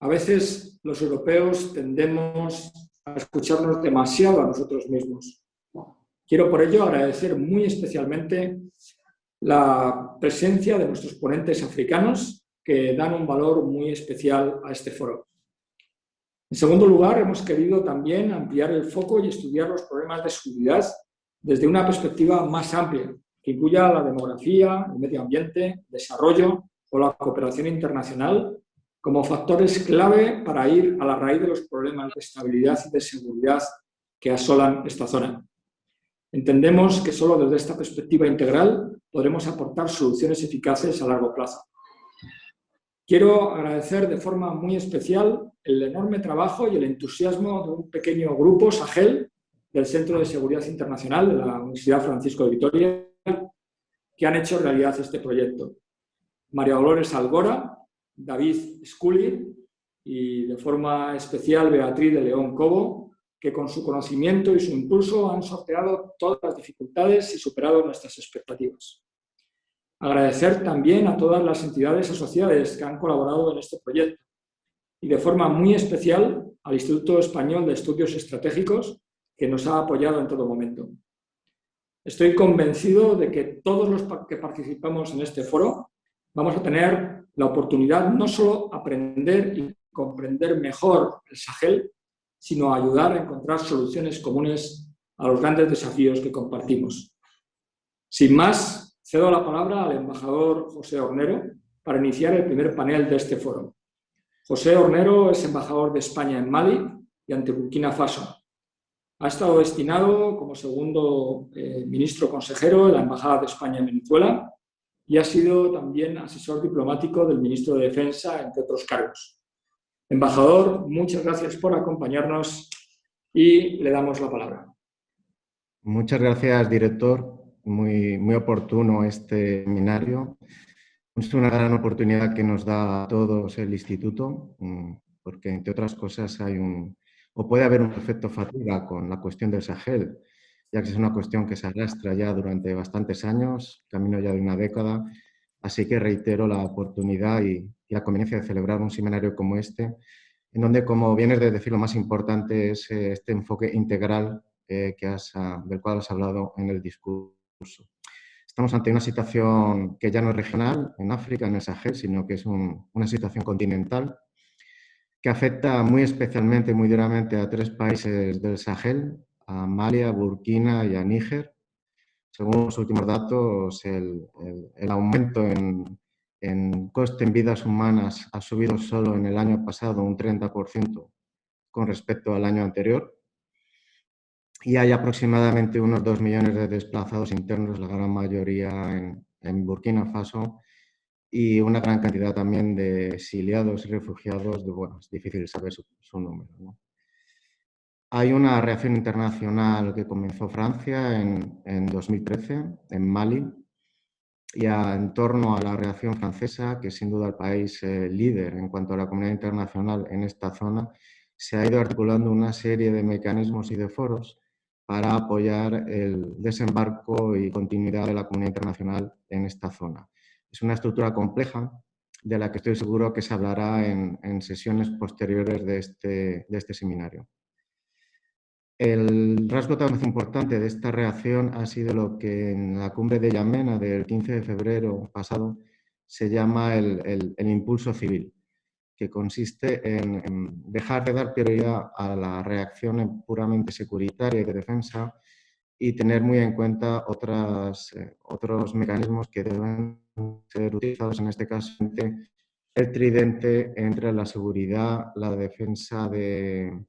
A veces los europeos tendemos a escucharnos demasiado a nosotros mismos. Quiero por ello agradecer muy especialmente la presencia de nuestros ponentes africanos que dan un valor muy especial a este foro. En segundo lugar, hemos querido también ampliar el foco y estudiar los problemas de seguridad desde una perspectiva más amplia, que incluya la demografía, el medio ambiente, desarrollo o la cooperación internacional como factores clave para ir a la raíz de los problemas de estabilidad y de seguridad que asolan esta zona. Entendemos que solo desde esta perspectiva integral podremos aportar soluciones eficaces a largo plazo. Quiero agradecer de forma muy especial el enorme trabajo y el entusiasmo de un pequeño grupo, Sahel, del Centro de Seguridad Internacional de la Universidad Francisco de Vitoria, que han hecho realidad este proyecto. María Dolores Algora, David Scully y de forma especial Beatriz de León Cobo, que con su conocimiento y su impulso han sorteado todas las dificultades y superado nuestras expectativas. Agradecer también a todas las entidades asociadas que han colaborado en este proyecto y de forma muy especial al Instituto Español de Estudios Estratégicos que nos ha apoyado en todo momento. Estoy convencido de que todos los que participamos en este foro vamos a tener la oportunidad no solo aprender y comprender mejor el Sahel, sino ayudar a encontrar soluciones comunes a los grandes desafíos que compartimos. Sin más, cedo la palabra al embajador José Hornero para iniciar el primer panel de este foro. José Hornero es embajador de España en Mali y ante Burkina Faso. Ha estado destinado como segundo eh, ministro consejero de la Embajada de España en Venezuela y ha sido también asesor diplomático del ministro de Defensa, entre otros cargos. Embajador, muchas gracias por acompañarnos y le damos la palabra. Muchas gracias, director. Muy, muy oportuno este seminario. Es una gran oportunidad que nos da a todos el Instituto, mm, porque entre otras cosas hay un, o puede haber un efecto fatiga con la cuestión del Sahel, ya que es una cuestión que se arrastra ya durante bastantes años, camino ya de una década, así que reitero la oportunidad y, la conveniencia de celebrar un seminario como este, en donde, como vienes de decir, lo más importante es eh, este enfoque integral eh, que has, ah, del cual has hablado en el discurso. Estamos ante una situación que ya no es regional en África, en el Sahel, sino que es una situación continental que afecta muy especialmente, muy duramente a tres países del Sahel, a Malia, Burkina y a Níger. Según los últimos datos, el, aumento en, en, coste en vidas humanas ha subido solo en el año pasado un 30% con respecto al año anterior. Y hay aproximadamente unos 2 millones de desplazados internos, la gran mayoría en, Burkina Faso, y una gran cantidad también de exiliados y refugiados, de, bueno, es difícil saber su, número. Hay una reacción internacional que comenzó Francia en, en 2013, en Mali, y en torno a la reacción francesa, que es sin duda el país eh, líder en cuanto a la comunidad internacional en esta zona, se ha ido articulando una serie de mecanismos y de foros para apoyar el desembarco y continuidad de la comunidad internacional en esta zona. Es una estructura compleja de la que estoy seguro que se hablará en, sesiones posteriores de este, de este seminario. El rasgo tan importante de esta reacción ha sido lo que en la cumbre de Yamena del 15 de febrero pasado se llama el, impulso civil, que consiste en, en, dejar de dar prioridad a la reacción puramente securitaria y de defensa y tener muy en cuenta otras, eh, otros mecanismos que deben ser utilizados, en este caso el tridente entre la seguridad, la defensa de,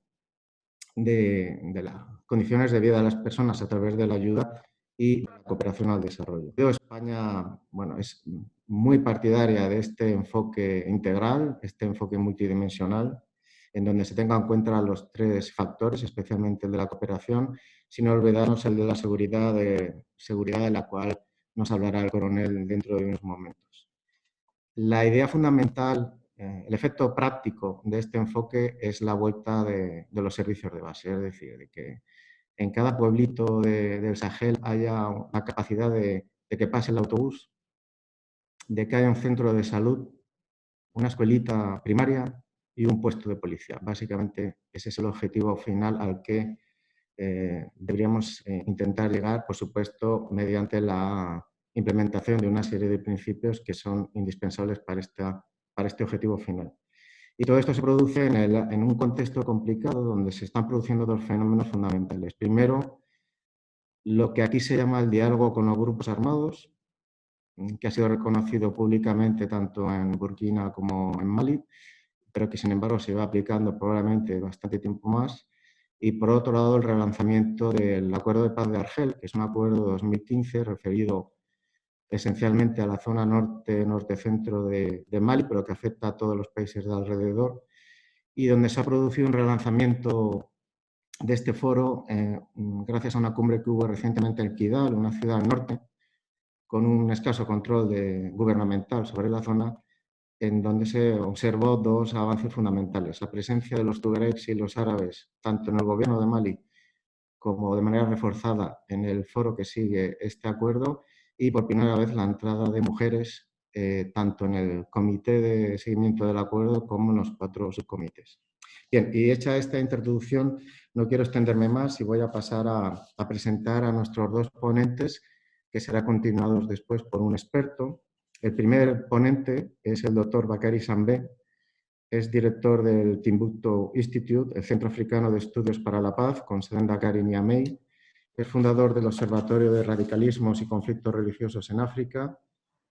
de, las condiciones de vida de las personas a través de la ayuda y la cooperación al desarrollo. España bueno, es muy partidaria de este enfoque integral, este enfoque multidimensional, en donde se tengan en cuenta los tres factores, especialmente el de la cooperación, sin olvidarnos el de la seguridad, de, seguridad de la cual nos hablará el coronel dentro de unos momentos. La idea fundamental, eh, el efecto práctico de este enfoque es la vuelta de, los servicios de base, es decir, de que en cada pueblito del Sahel haya la capacidad de, de que pase el autobús, de que haya un centro de salud, una escuelita primaria, y un puesto de policía. Básicamente ese es el objetivo final al que eh, deberíamos eh, intentar llegar, por supuesto, mediante la implementación de una serie de principios que son indispensables para, esta, para este objetivo final. Y todo esto se produce en, en, un contexto complicado donde se están produciendo dos fenómenos fundamentales. Primero, lo que aquí se llama el diálogo con los grupos armados, que ha sido reconocido públicamente tanto en Burkina como en Mali, pero que sin embargo se va aplicando probablemente bastante tiempo más. Y por otro lado, el relanzamiento del Acuerdo de Paz de Argel, que es un acuerdo de 2015 referido esencialmente a la zona norte-norte-centro de, de, Mali, pero que afecta a todos los países de alrededor, y donde se ha producido un relanzamiento de este foro eh, gracias a una cumbre que hubo recientemente en Kidal, una ciudad al norte, con un escaso control gubernamental sobre la zona, en donde se observó dos avances fundamentales. La presencia de los tuaregs y los árabes, tanto en el gobierno de Mali como de manera reforzada en el foro que sigue este acuerdo, y por primera vez la entrada de mujeres eh, tanto en el comité de seguimiento del acuerdo como en los cuatro subcomités. Bien, y hecha esta introducción, no quiero extenderme más y voy a pasar a, a presentar a nuestros dos ponentes, que serán continuados después por un experto. El primer ponente es el doctor Bakari Sambé, es director del Timbuktu Institute, el Centro Africano de Estudios para la Paz, con sede en Dakar y Niamey, es fundador del Observatorio de Radicalismos y Conflictos Religiosos en África,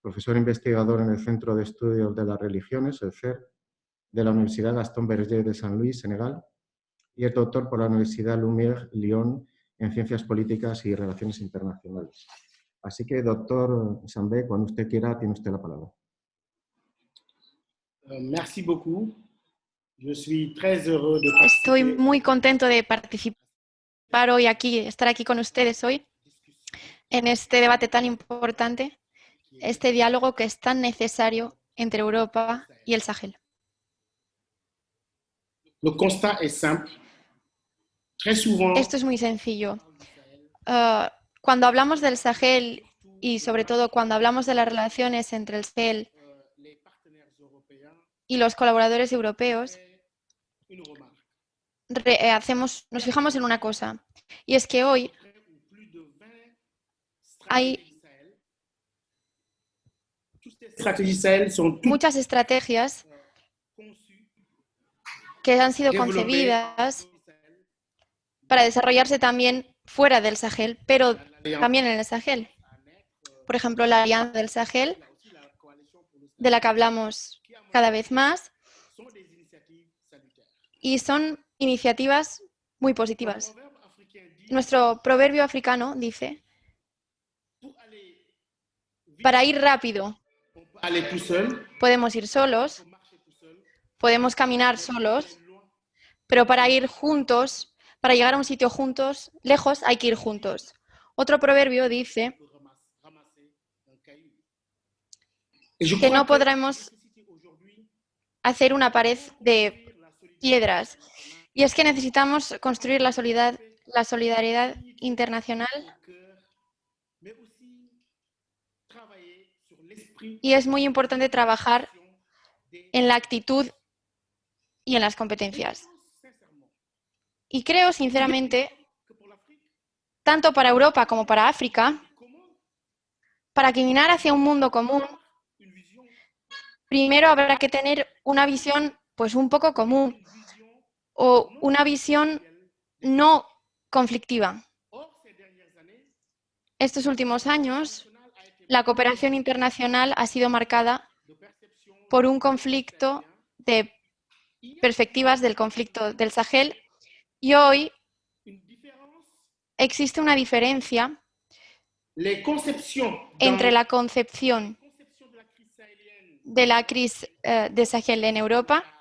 profesor investigador en el Centro de Estudios de las Religiones, el CER, de la Universidad Gaston Berger de San Luis, Senegal, y es doctor por la Universidad Lumière, Lyon, en Ciencias Políticas y Relaciones Internacionales. Así que, doctor Sambé, cuando usted quiera, tiene usted la palabra. Merci beaucoup. Je suis très heureux de Estoy muy contento de participar hoy aquí, estar aquí con ustedes hoy en este debate tan importante, este diálogo que es tan necesario entre Europa y el Sahel. Esto es muy sencillo. Ah, cuando hablamos del Sahel y sobre todo cuando hablamos de las relaciones entre el Sahel y los colaboradores europeos, hacemos, nos fijamos en una cosa, y es que hoy hay muchas estrategias que han sido concebidas para desarrollarse también fuera del Sahel, pero también en el Sahel. Por ejemplo, la Alianza del Sahel, de la que hablamos cada vez más, y son iniciativas muy positivas. Nuestro proverbio africano dice, para ir rápido podemos ir solos, podemos caminar solos, pero para ir juntos, para llegar a un sitio juntos, lejos, hay que ir juntos. Otro proverbio dice que no podremos hacer una pared de piedras, y es que necesitamos construir la, la solidaridad internacional y es muy importante trabajar en la actitud y en las competencias. Y creo, sinceramente, tanto para Europa como para África, para caminar hacia un mundo común, primero habrá que tener una visión pues un poco común, o una visión no conflictiva. Estos últimos años, la cooperación internacional ha sido marcada por un conflicto de perspectivas del conflicto del Sahel y hoy existe una diferencia entre la concepción de la crisis eh, de Sahel en Europa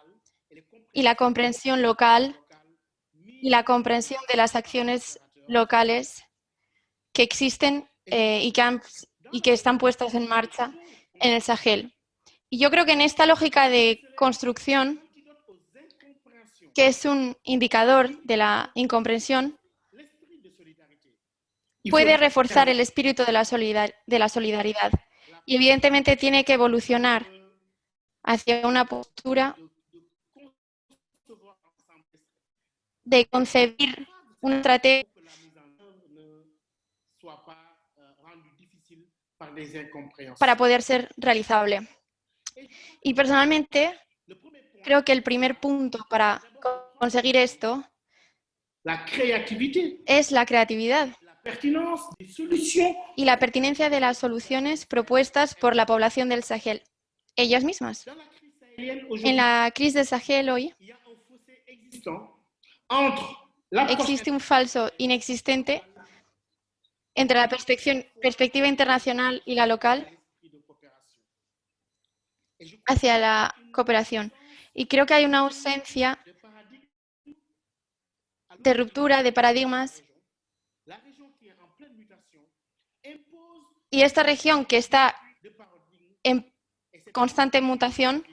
y la comprensión local y la comprensión de las acciones locales que existen eh, y, que y que están puestas en marcha en el Sahel. Y yo creo que en esta lógica de construcción, que es un indicador de la incomprensión, puede reforzar el espíritu de la, de la solidaridad. Y evidentemente tiene que evolucionar hacia una postura de concebir una estrategia para poder ser realizable. Y personalmente creo que el primer punto para co- conseguir esto la es la creatividad y la pertinencia de las soluciones propuestas por la población del Sahel, ellas mismas. En la crisis del Sahel hoy entre la existe un falso inexistente entre la perspectiva internacional y la local hacia la cooperación. Y creo que hay una ausencia de ruptura de paradigmas y esta región que está en constante mutación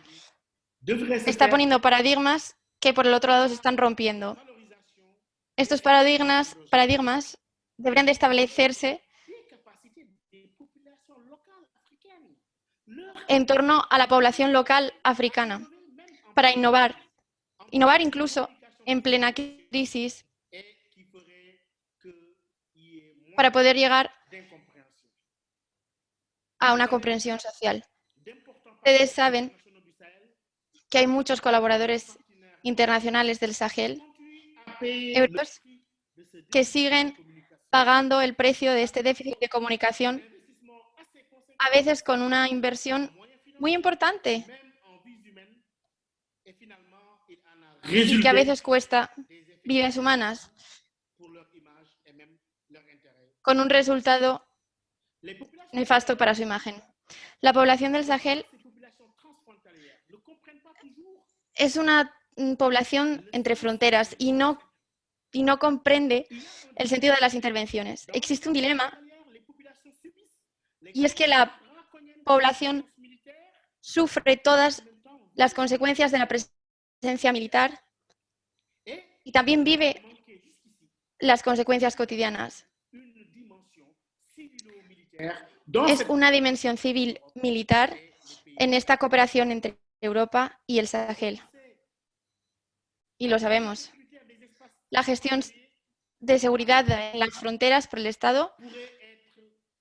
está poniendo paradigmas que por el otro lado se están rompiendo. Estos paradigmas, paradigmas deberían de establecerse en torno a la población local africana para innovar. Innovar incluso en plena crisis para poder llegar a una comprensión social. Ustedes saben que hay muchos colaboradores internacionales del Sahel que siguen pagando el precio de este déficit de comunicación, a veces con una inversión muy importante y que a veces cuesta vidas humanas con un resultado nefasto para su imagen. La población del Sahel es una población entre fronteras y no, y no comprende el sentido de las intervenciones. Existe un dilema y es que la población sufre todas las consecuencias de la presencia militar et y también vive las consecuencias cotidianas. Es una dimensión civil militar en esta cooperación entre Europa y el Sahel. Y lo sabemos. La gestión de seguridad en las fronteras por el Estado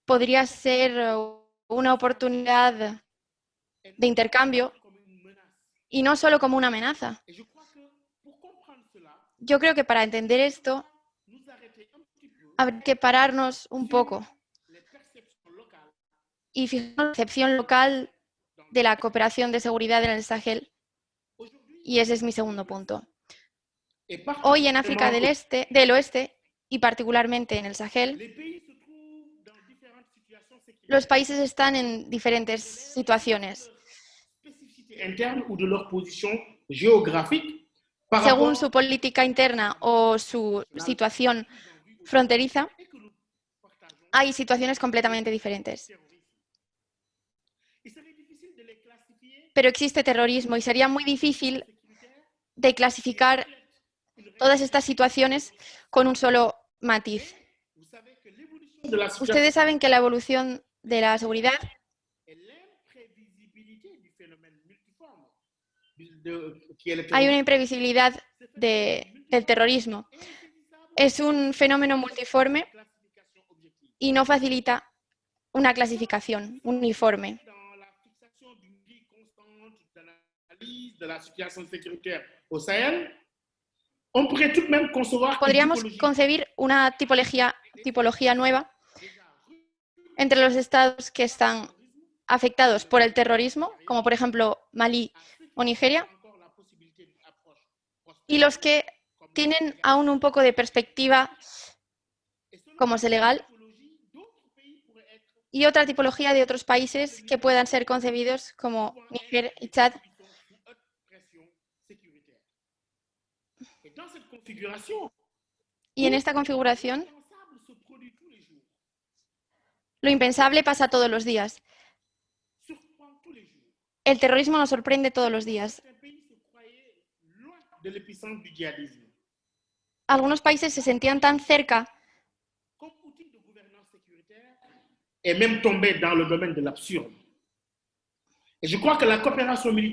podría ser una oportunidad de intercambio y no solo como una amenaza. Yo creo que para entender esto habría que pararnos un poco y fijar la percepción local de la cooperación de seguridad en el Sahel. Y ese es mi segundo punto. Hoy en África del, este, del Oeste y particularmente en el Sahel, los países están en diferentes situaciones. Según su política interna o su situación fronteriza, hay situaciones completamente diferentes. Pero existe terrorismo y sería muy difícil de clasificar todas estas situaciones con un solo matiz. Ustedes saben que la evolución de la seguridad hay una imprevisibilidad de- del terrorismo. Es un fenómeno multiforme y no facilita una clasificación uniforme. On pourrait tout de même concevoir une Podríamos concebir una tipología, tipología nueva entre los estados que están afectados por el terrorismo, como por ejemplo Malí o Nigeria, y los que tienen aún un poco de perspectiva como Senegal y otra tipología de otros países que puedan ser concebidos como Níger y Chad, qui sont sous haute pression sécuritaire. Et dans cette configuration, y en esta configuración lo impensable pasa todos los días. El terrorismo nos sorprende todos los días. Algunos países se sentían tan cerca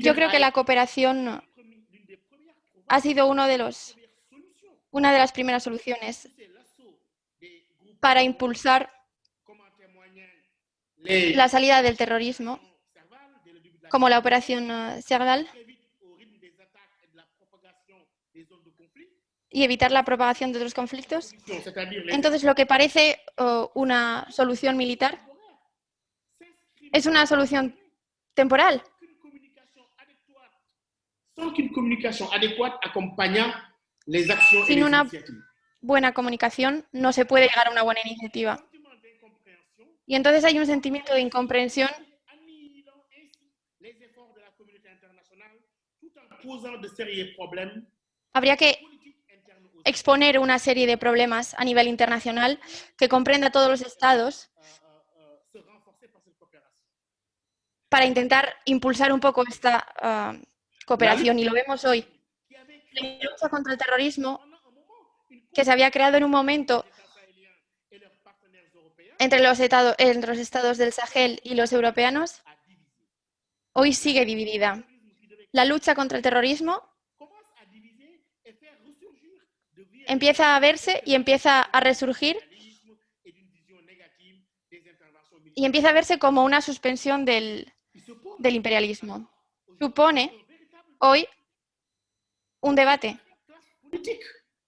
Yo creo que la cooperación ha sido una de las primeras soluciones para impulsar la salida del terrorismo, como la operación eh, conflit. y evitar la propagación de otros conflictos. Entonces, lo que parece una solución militar es una solución temporal, sans qu'une communication adéquate accompagnant les actions et Sin les una- buena comunicación, no se puede llegar a una buena iniciativa. Y entonces hay un sentimiento de incomprensión Habría que exponer una serie de problemas a nivel internacional que comprenda a todos los estados para intentar impulsar un poco esta ah, cooperación. Y lo vemos hoy. La lucha contra el terrorismo que se había creado en un momento entre los, etado- entre los estados del Sahel y los europeanos, hoy sigue dividida. La lucha contra el terrorismo empieza a verse y empieza a resurgir y empieza a verse como una suspensión del, del imperialismo. Supone hoy un debate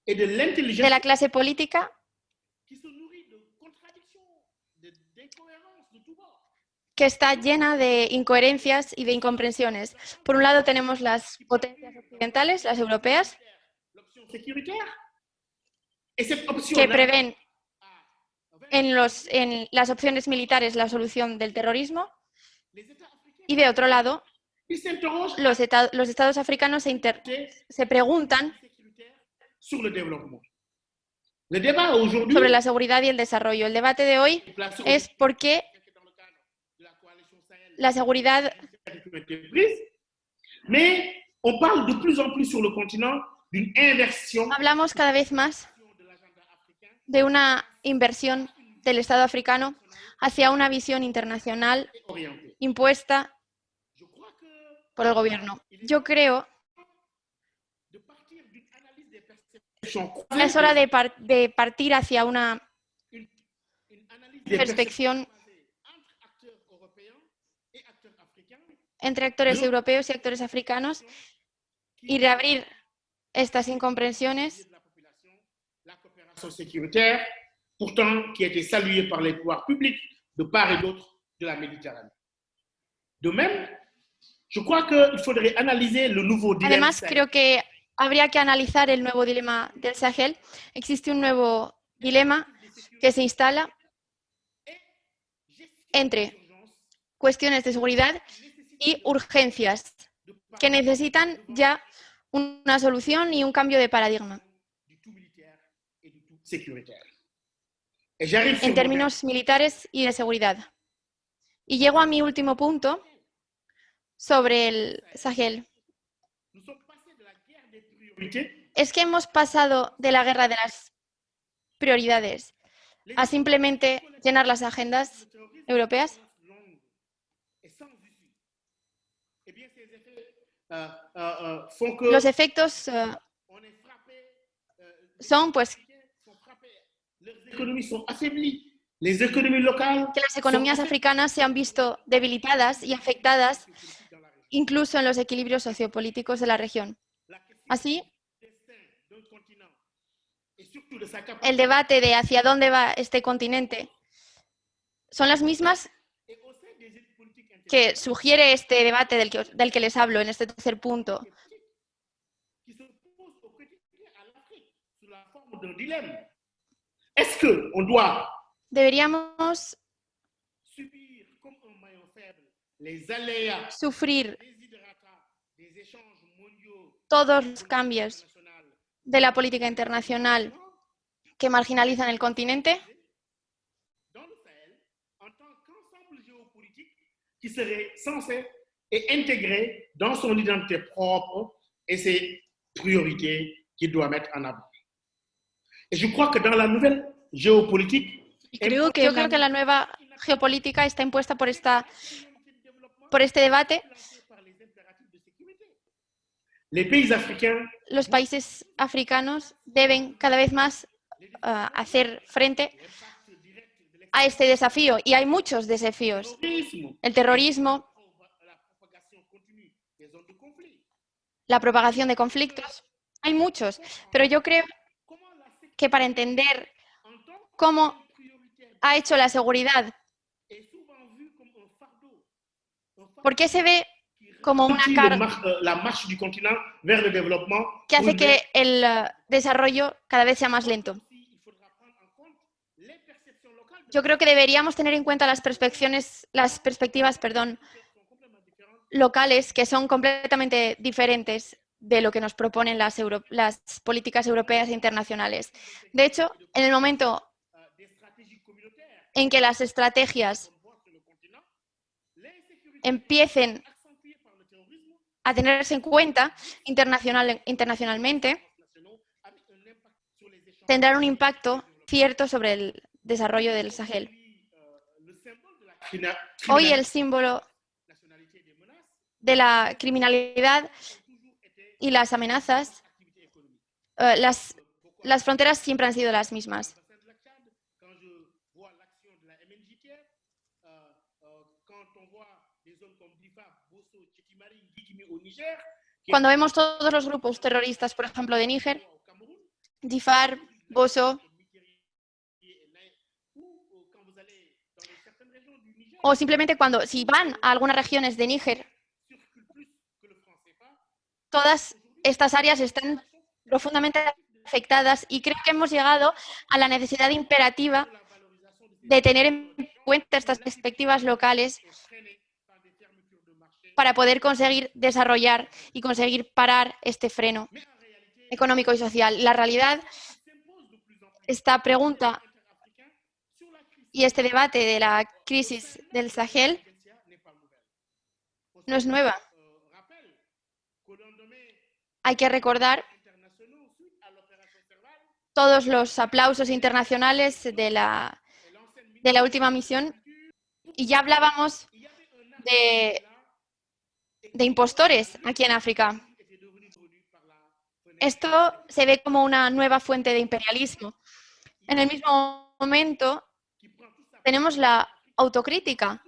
de la clase política que está llena de incoherencias y de incomprensiones. Por un lado tenemos las potencias occidentales, las europeas, que prevén en, los, en las opciones militares la solución del terrorismo, y de otro lado los, eta- los estados africanos se, inter- se preguntan sobre la seguridad y el desarrollo. El debate de hoy es por qué la seguridad hablamos cada vez más de una inversión del Estado africano hacia una visión internacional impuesta por el gobierno. Yo creo es hora de, par- de partir hacia una perspección entre actores europeos y actores africanos y reabrir estas incomprensiones pourtant qui a été saluée par les pouvoirs publics de part et d'autre de la Méditerranée. De même, je crois qu'il faudrait analyser le nouveau dilemme Además, creo que habría que analizar el nuevo dilema del Sahel. Existe un nuevo dilema que se instala entre cuestiones de seguridad y urgencias que necesitan ya una solución y un cambio de paradigma en términos militares y de seguridad. Y llego a mi último punto sobre el Sahel. Es que hemos pasado de la guerra de las prioridades a simplemente llenar las agendas europeas. Los efectos eh, son pues que las economías africanas se han visto debilitadas y afectadas. Incluso en los equilibrios sociopolíticos de la región. Así, el debate de hacia dónde va este continente son las mismas que sugiere este debate del que, del que les hablo en este tercer punto. qui se posent au quotidien à l'Afrique sous la forme d'un dilemme. Est-ce qu'on doit Deberíamos subir comme un maillon faible les aléas sufrir todos los cambios de la política internacional que marginalizan el continente qui serait censé et intégré dans son identité propre et ses priorités qu'il doit mettre en avant. Et je crois que dans la nouvelle géopolitique, Y creo que, yo creo que la nueva geopolítica está impuesta por, esta, por este debate. Los países africanos deben cada vez más ah, hacer frente a este desafío. Y hay muchos desafíos. El terrorismo, la propagación de conflictos. Hay muchos, pero yo creo que para entender cómo ha hecho la seguridad, ¿por qué se ve como una carga que hace que el eh, desarrollo cada vez sea más lento? Yo creo que deberíamos tener en cuenta las perspectivas, las perspectivas perdón, locales que son completamente diferentes de lo que nos proponen las, las políticas europeas e internacionales. De hecho, en el momento en que las estrategias empiecen a tenerse en cuenta internacional, internacionalmente, tendrán un impacto cierto sobre el desarrollo del Sahel. Hoy el símbolo de la criminalidad y las amenazas, eh, las fronteras siempre han sido las mismas. Cuando vemos todos los grupos terroristas, por ejemplo, de Níger, Difar, Boso, o simplemente cuando, si van a algunas regiones de Níger todas estas áreas están profundamente afectadas y creo que hemos llegado a la necesidad imperativa de tener en cuenta estas perspectivas locales para poder conseguir desarrollar y conseguir parar este freno económico y social. La realidad, esta pregunta y este debate de la crisis del Sahel no es nueva. Hay que recordar todos los aplausos internacionales de la, de la última misión y ya hablábamos de, de impostores aquí en África. Esto se ve como una nueva fuente de imperialismo. En el mismo momento tenemos la autocrítica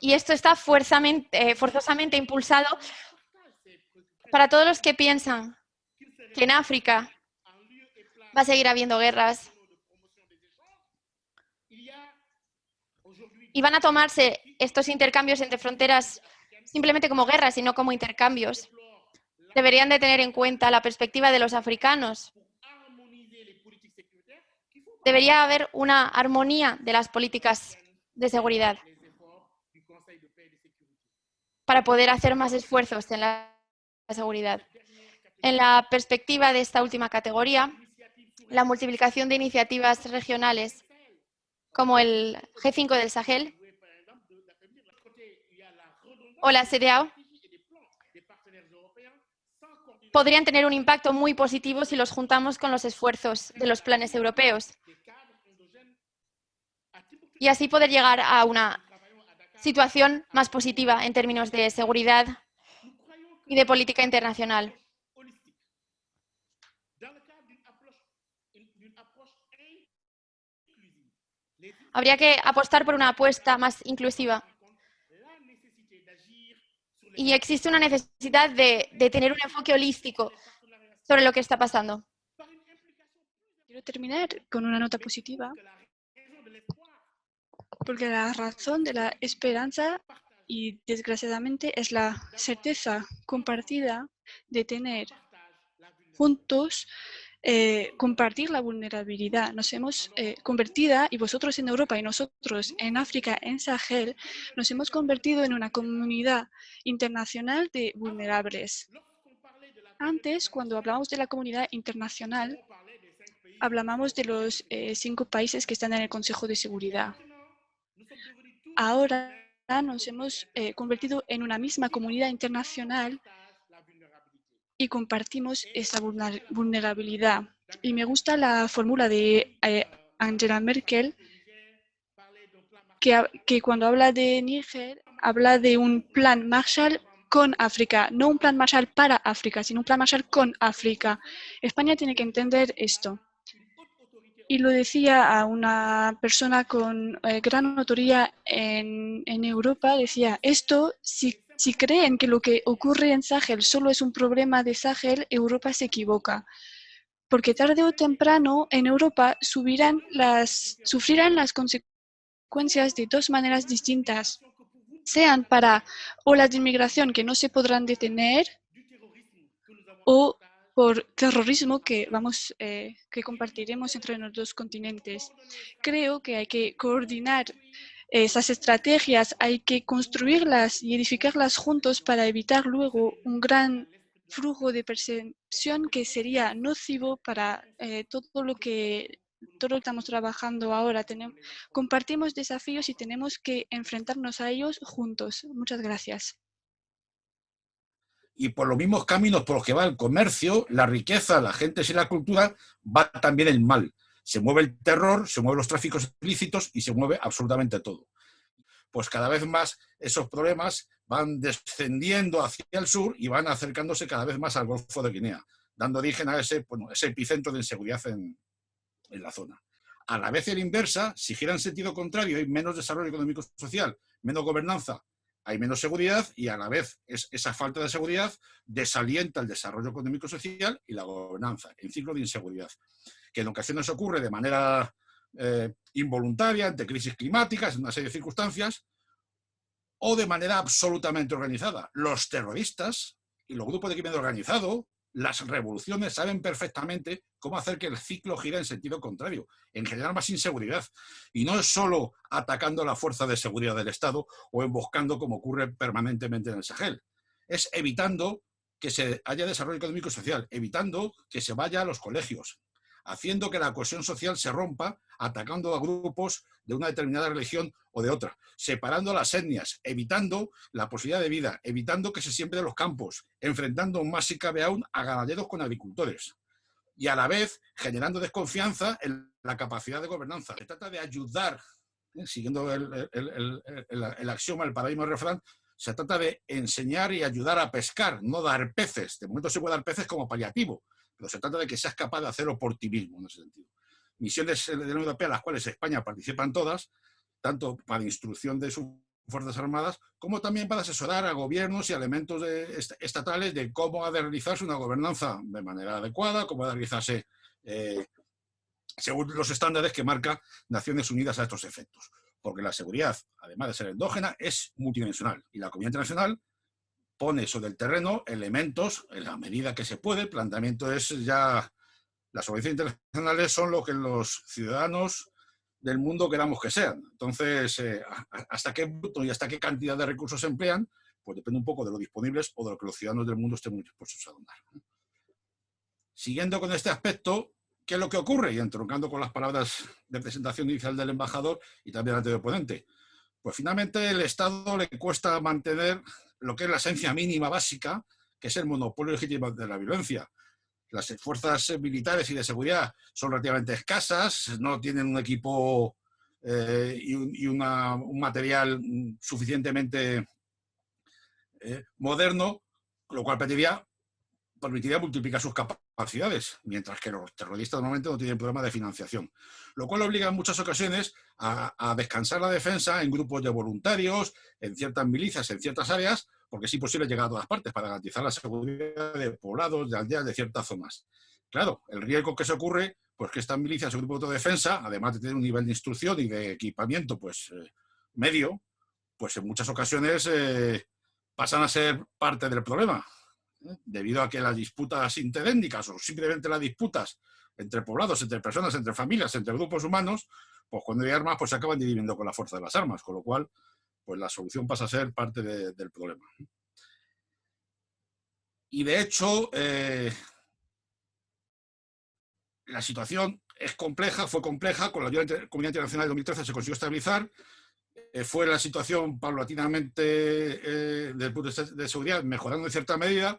Y esto está eh, forzosamente impulsado para todos los que piensan que en África va a seguir habiendo guerras y van a tomarse estos intercambios entre fronteras simplemente como guerras y no como intercambios. Deberían de tener en cuenta la perspectiva de los africanos. Debería haber una armonía de las políticas de seguridad para poder hacer más esfuerzos en la seguridad. En la perspectiva de esta última categoría, la multiplicación de iniciativas regionales como el G5 del Sahel o la CDAO podrían tener un impacto muy positivo si los juntamos con los esfuerzos de los planes europeos y así poder llegar a una situación más positiva en términos de seguridad y de política internacional. Habría que apostar por una apuesta más inclusiva. Y existe una necesidad de, de tener un enfoque holístico sobre lo que está pasando. Quiero terminar con una nota positiva porque la razón de la esperanza y desgraciadamente es la certeza compartida de tener juntos eh, compartir la vulnerabilidad. Nos hemos eh, convertido, y vosotros en Europa y nosotros en África, en Sahel, nos hemos convertido en una comunidad internacional de vulnerables. Antes, cuando hablábamos de la comunidad internacional, hablábamos de los eh, cinco países que están en el Consejo de Seguridad ahora nos hemos eh, convertido en una misma comunidad internacional y compartimos esa vulnerabilidad. Y me gusta la fórmula de eh, Angela Merkel, que, que, cuando habla de Níger, habla de un plan Marshall con África, no un plan Marshall para África, sino un plan Marshall con África. España tiene que entender esto. Y lo decía a una persona con eh, gran autoría en, en, Europa, decía, esto, si, si creen que lo que ocurre en Sahel solo es un problema de Sahel, Europa se equivoca porque tarde o temprano en Europa sufrirán las consecuencias de dos maneras distintas sean para olas de inmigración que no se podrán detener o por terrorismo que, vamos, eh, que compartiremos entre los dos continentes. Creo que hay que coordinar esas estrategias, hay que construirlas y edificarlas juntos para evitar luego un gran flujo de percepción que sería nocivo para eh, todo lo que todo lo que estamos trabajando ahora. Tenemos, compartimos desafíos y tenemos que enfrentarnos a ellos juntos. Muchas gracias. Y por los mismos caminos por los que va el comercio, la riqueza, la gente y la cultura, va también el mal. Se mueve el terror, se mueven los tráficos ilícitos y se mueve absolutamente todo. Pues cada vez más esos problemas van descendiendo hacia el sur y van acercándose cada vez más al Golfo de Guinea, dando origen a ese, bueno, ese epicentro de inseguridad en, en la zona. A la vez en inversa, si gira en sentido contrario, hay menos desarrollo económico social, menos gobernanza, hay menos seguridad y a la vez es, esa falta de seguridad desalienta el desarrollo económico social y la gobernanza, en ciclo de inseguridad, que en ocasiones ocurre de manera eh, involuntaria ante crisis climáticas, en una serie de circunstancias, o de manera absolutamente organizada. Los terroristas y los grupos de crimen organizado las revoluciones saben perfectamente cómo hacer que el ciclo gire en sentido contrario, en generar más inseguridad. Y no es solo atacando la fuerza de seguridad del Estado o emboscando como ocurre permanentemente en el Sahel. Es evitando que se haya desarrollo económico y social, evitando que se vaya a los colegios, haciendo que la cohesión social se rompa, atacando a grupos de una determinada religión o de otra, separando las etnias, evitando la posibilidad de vida, evitando que se siembre los campos, enfrentando más si cabe aún a ganaderos con agricultores y a la vez generando desconfianza en la capacidad de gobernanza. Se trata de ayudar, ¿eh? siguiendo el, axioma, el paradigma del refrán, se trata de enseñar y ayudar a pescar, no dar peces. De momento se puede dar peces como paliativo, pero se trata de que seas capaz de hacerlo por ti mismo, en ese sentido. Misiones de la Unión Europea, las cuales España participa en todas, tanto para instrucción de sus Fuerzas Armadas, como también para asesorar a gobiernos y elementos estatales de cómo ha de realizarse una gobernanza de manera adecuada, cómo ha de realizarse eh, según los estándares que marca Naciones Unidas a estos efectos. Porque la seguridad, además de ser endógena, es multidimensional y la comunidad internacional pone sobre el terreno elementos en la medida que se puede. El planteamiento es ya, las organizaciones internacionales son lo que los ciudadanos del mundo queramos que sean. Entonces, eh, hasta qué punto y hasta qué cantidad de recursos se emplean, pues depende un poco de lo disponibles o de lo que los ciudadanos del mundo estén muy dispuestos a donar. Siguiendo con este aspecto, ¿qué es lo que ocurre? Y entroncando con las palabras de presentación inicial del embajador y también ante el ponente. Pues finalmente el Estado le cuesta mantener lo que es la esencia mínima básica, que es el monopolio legítimo de la violencia. Las fuerzas militares y de seguridad son relativamente escasas, no tienen un equipo eh, y, un material suficientemente eh, moderno, lo cual permitiría, permitiría multiplicar sus capacidades, mientras que los terroristas normalmente no tienen problema de financiación. Lo cual obliga en muchas ocasiones a, descansar la defensa en grupos de voluntarios, en ciertas milicias, en ciertas áreas, porque es imposible llegar a todas partes para garantizar la seguridad de poblados, de aldeas, de ciertas zonas. Claro, el riesgo que se ocurre, pues que estas milicias o grupos de defensa, además de tener un nivel de instrucción y de equipamiento pues eh, medio, pues en muchas ocasiones eh, pasan a ser parte del problema. Debido a que las disputas interétnicas o simplemente las disputas entre poblados, entre personas, entre familias, entre grupos humanos, pues cuando hay armas pues se acaban dividiendo con la fuerza de las armas, con lo cual pues la solución pasa a ser parte del problema. Y de hecho, eh, la situación es compleja, fue compleja, con la ayuda Comunidad Internacional de 2013 se consiguió estabilizar, eh, fue la situación paulatinamente eh, de seguridad mejorando en cierta medida,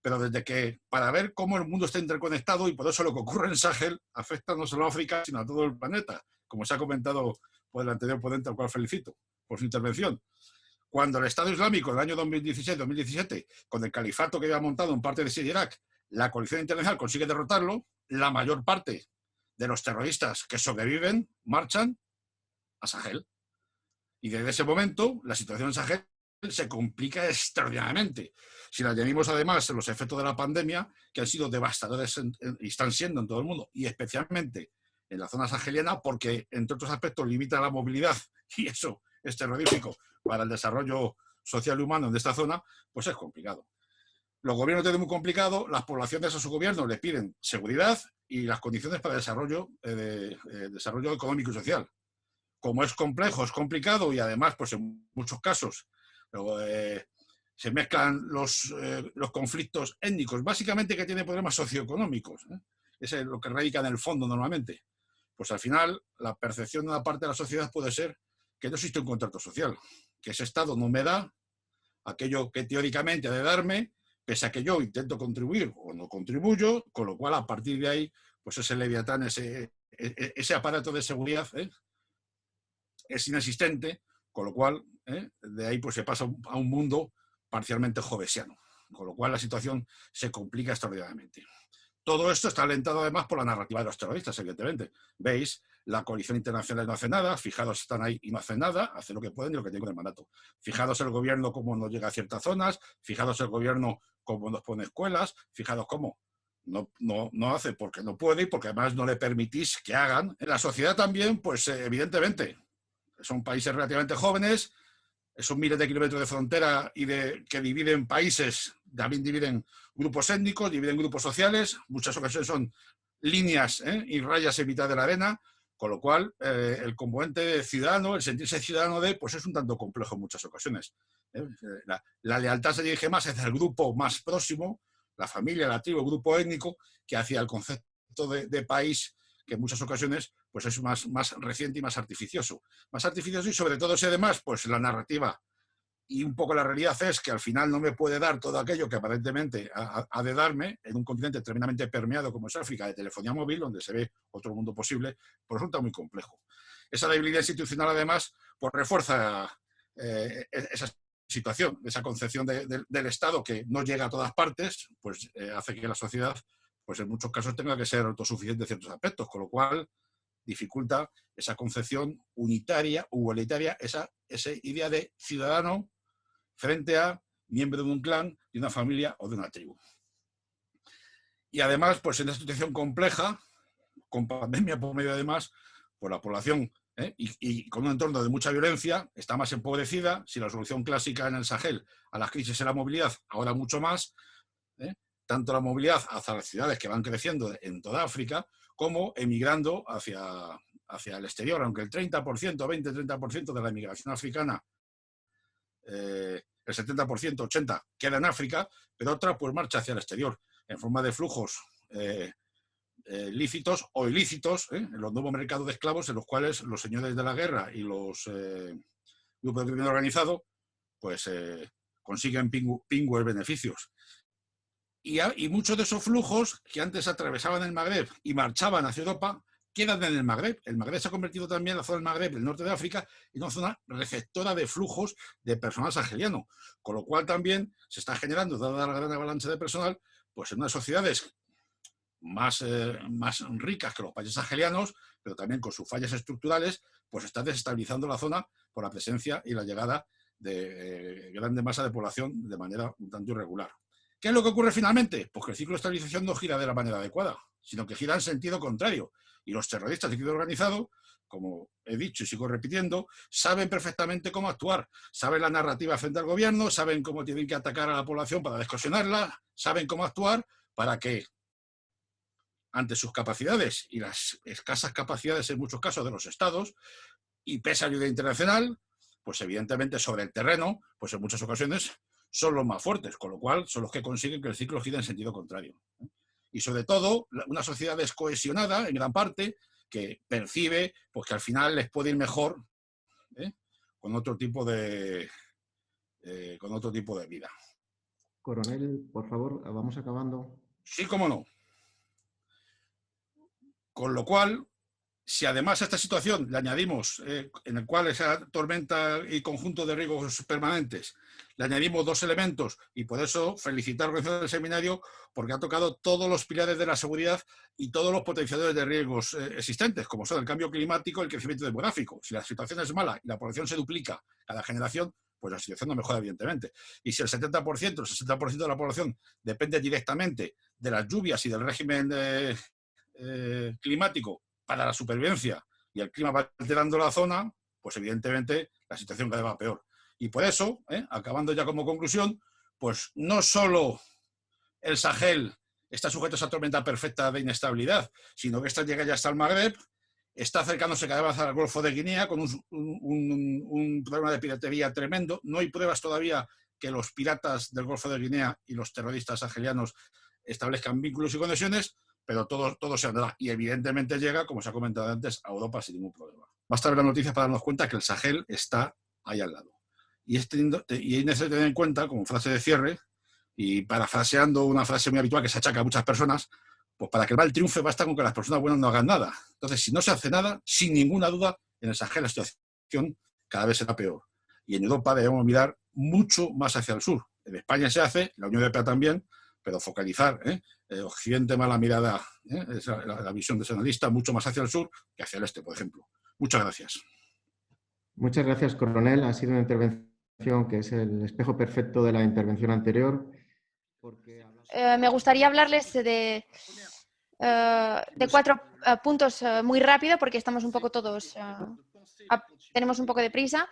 pero desde que, para ver cómo el mundo está interconectado y por eso lo que ocurre en Sahel afecta no solo a África, sino a todo el planeta, como se ha comentado por el anterior ponente, al cual felicito por su intervención. Cuando el Estado Islámico en el año 2016-2017, con el califato que había montado en parte de Siria y Irak, la coalición internacional consigue derrotarlo, la mayor parte de los terroristas que sobreviven marchan a Sahel. Y desde ese momento la situación en Sahel se complica extraordinariamente. Si le añadimos además los efectos de la pandemia, que han sido devastadores y están siendo en todo el mundo, y especialmente en la zona saheliana, porque entre otros aspectos limita la movilidad, y eso es terrorífico para el desarrollo social y humano de esta zona, pues es complicado. Los gobiernos tienen muy complicado, las poblaciones a su gobierno les piden seguridad y las condiciones para el desarrollo, eh, de, eh, desarrollo económico y social. Como es complejo, es complicado y además, pues en muchos casos, eh, se mezclan los, los, conflictos étnicos, básicamente que tienen problemas socioeconómicos. Ese es lo que radica en el fondo normalmente. Pues al final, la percepción de una parte de la sociedad puede ser que no existe un contrato social, que ese Estado no me da aquello que teóricamente ha de darme pese a que yo intento contribuir o no contribuyo, con lo cual a partir de ahí, pues ese leviatán, ese, e, e, aparato de seguridad ¿eh? Es inexistente, con lo cual ¿eh? de ahí pues se pasa a un mundo parcialmente jovesiano, con lo cual la situación se complica extraordinariamente. Todo esto está alentado además por la narrativa de los terroristas, evidentemente. Veis, la coalición internacional no hace nada, fijados están ahí y no hacen nada, hacen lo que pueden y lo que tienen el mandato. Fijados el gobierno cómo no llega a ciertas zonas, fijados el gobierno cómo nos pone escuelas, fijados cómo no, no, no, hace porque no puede y porque además no le permitís que hagan. En la sociedad también, pues eh, evidentemente, son países relativamente jóvenes, esos miles de kilómetros de frontera y de, que dividen países, también dividen grupos étnicos, dividen grupos sociales, muchas ocasiones son líneas ¿eh? y rayas en mitad de la arena, con lo cual eh, el componente ciudadano, el sentirse ciudadano de, pues es un tanto complejo en muchas ocasiones. ¿eh? La, lealtad se dirige más hacia el grupo más próximo, la familia, la tribu, el grupo étnico, que hacia el concepto de país que en muchas ocasiones pues es más, más reciente y más artificioso. Más artificioso y sobre todo si además pues la narrativa y un poco la realidad es que al final no me puede dar todo aquello que aparentemente ha, de darme en un continente tremendamente permeado como es África de telefonía móvil, donde se ve otro mundo posible, pues resulta muy complejo. Esa debilidad institucional además pues refuerza eh, e-, esa situación, esa concepción del Estado que no llega a todas partes, pues eh, hace que la sociedad pues en muchos casos tenga que ser autosuficiente en ciertos aspectos, con lo cual dificulta esa concepción unitaria igualitaria, esa, esa idea de ciudadano frente a miembro de un clan, de una familia o de una tribu. Y además, pues en esta situación compleja, con pandemia por medio además, pues la población ¿eh? y, con un entorno de mucha violencia está más empobrecida. Si la solución clásica en el Sahel a las crisis era movilidad, ahora mucho más. Tanto la movilidad hacia las ciudades que van creciendo en toda África, como emigrando hacia, hacia el exterior, aunque el 30%, 20-30% de la emigración africana, eh, el 70%, 80% queda en África, pero otra pues marcha hacia el exterior, en forma de flujos eh, eh, lícitos o ilícitos, en los nuevos mercados de esclavos en los cuales los señores de la guerra y los grupos de crimen organizado pues consiguen pingües beneficios. Y, muchos de esos flujos que antes atravesaban el Magreb y marchaban hacia Europa, quedan en el Magreb. El Magreb se ha convertido también, la zona del Magreb, el norte de África, en una zona receptora de flujos de personal saheliano. Con lo cual también se está generando, dada la gran avalancha de personal, pues en unas sociedades más, eh, más ricas que los países sahelianos, pero también con sus fallas estructurales, pues está desestabilizando la zona por la presencia y la llegada de eh, grande masa de población de manera un tanto irregular. ¿Qué es lo que ocurre finalmente? Pues que el ciclo de estabilización no gira de la manera adecuada, sino que gira en sentido contrario. Y los terroristas de crimen organizado, como he dicho y sigo repitiendo, saben perfectamente cómo actuar. Saben la narrativa frente al gobierno, saben cómo tienen que atacar a la población para descosionarla, saben cómo actuar para que, ante sus capacidades y las escasas capacidades en muchos casos de los estados, y pese a ayuda internacional, pues evidentemente sobre el terreno, pues en muchas ocasiones son los más fuertes, con lo cual son los que consiguen que el ciclo gire en sentido contrario. Y sobre todo, una sociedad descohesionada, en gran parte, que percibe pues, que al final les puede ir mejor ¿eh? con, otro tipo de, eh, con otro tipo de vida. Coronel, por favor, vamos acabando. Sí, cómo no. Con lo cual, si además a esta situación le añadimos, eh, en el cual esa tormenta y conjunto de riesgos permanentes, le añadimos dos elementos y por eso felicitar a la organización del seminario porque ha tocado todos los pilares de la seguridad y todos los potenciadores de riesgos eh, existentes, como son el cambio climático y el crecimiento demográfico. Si la situación es mala y la población se duplica cada generación, pues la situación no mejora, evidentemente. Y si el 70%, el 60% de la población depende directamente de las lluvias y del régimen eh, climático para la supervivencia y el clima va alterando la zona, pues evidentemente la situación cada vez va peor. Y por eso, ¿eh? acabando ya como conclusión, pues no solo el Sahel está sujeto a esa tormenta perfecta de inestabilidad, sino que esta llega ya hasta el Magreb, está acercándose cada vez al Golfo de Guinea con un, un, problema de piratería tremendo. No hay pruebas todavía que los piratas del Golfo de Guinea y los terroristas sahelianos establezcan vínculos y conexiones, pero todo, todo se andará. Y evidentemente llega, como se ha comentado antes, a Europa sin ningún problema. Basta ver la noticia para darnos cuenta que el Sahel está ahí al lado. Y es, teniendo, y necesario tener en cuenta, como frase de cierre, y parafraseando una frase muy habitual que se achaca a muchas personas, pues para que el mal triunfe basta con que las personas buenas no hagan nada. Entonces, si no se hace nada, sin ninguna duda, en el Sahel la situación cada vez será peor. Y en Europa debemos mirar mucho más hacia el sur. En España se hace, la Unión Europea también, pero focalizar ¿eh? eh, Occidente más la mirada, ¿eh? la, visión de ese analista, mucho más hacia el sur que hacia el este, por ejemplo. Muchas gracias. Muchas gracias, coronel. Ha sido una intervención que es el espejo perfecto de la intervención anterior. Eh, me gustaría hablarles de, de cuatro puntos muy rápido porque estamos un poco todos, tenemos un poco de prisa.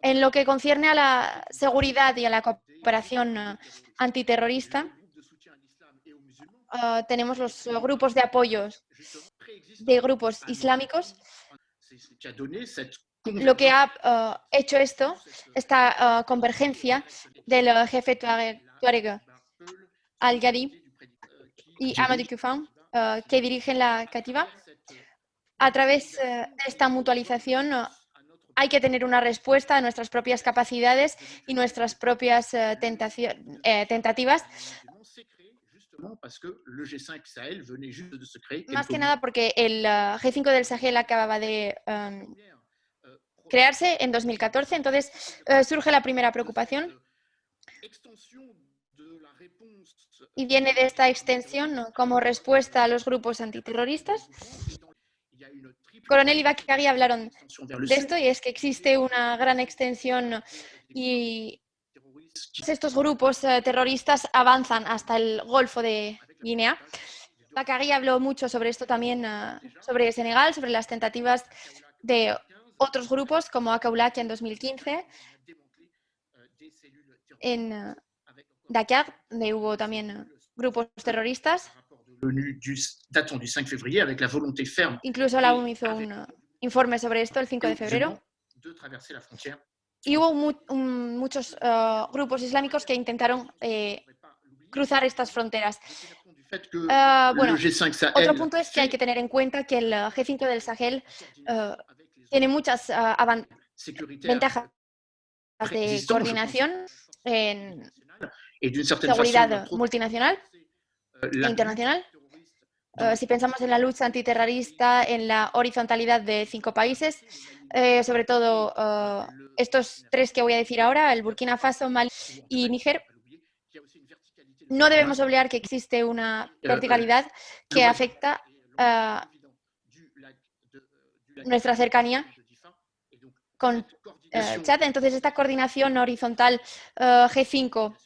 En lo que concierne a la seguridad y a la cooperación eh, antiterrorista, eh, tenemos los grupos de apoyo de grupos islámicos. Lo que ha eh, hecho esto, esta convergencia del jefe Tuareg al-Ghadi y Amadou Kufan, que dirigen la cativa, a través de esta mutualización hay que tener una respuesta a nuestras propias capacidades y nuestras propias eh, eh, tentativas. Más que nada porque el eh, G5 del Sahel acababa de em, crearse en 2014, entonces surge la primera preocupación. Y viene de esta extensión como respuesta a los grupos antiterroristas Coronel y hablaron de esto y es que existe una gran extensión y estos grupos eh, terroristas avanzan hasta el Golfo de Guinea. Bakari habló mucho sobre esto también, eh, sobre Senegal, sobre las tentativas de otros grupos como Akaulaki en 2015, en eh, Dakar, donde hubo también grupos terroristas datant du 5 février avec la volonté ferme. Incluso la ONU hizo un informe sobre esto el 5 de febrero. Y hubo mu un, muchos uh, grupos islámicos que intentaron eh, cruzar estas fronteras. Uh, bueno, otro punto es que hay que tener en cuenta que el G5 del Sahel uh, tiene muchas ventajas de coordinación en seguridad multinacional internacional. Eh, si pensamos en la lucha antiterrorista, en la horizontalidad de cinco países, eh, sobre todo eh, estos tres que voy a decir ahora, el Burkina Faso, Mali y Níger, no debemos olvidar que existe una verticalidad que afecta a nuestra cercanía con Chad. Entonces, esta coordinación horizontal G5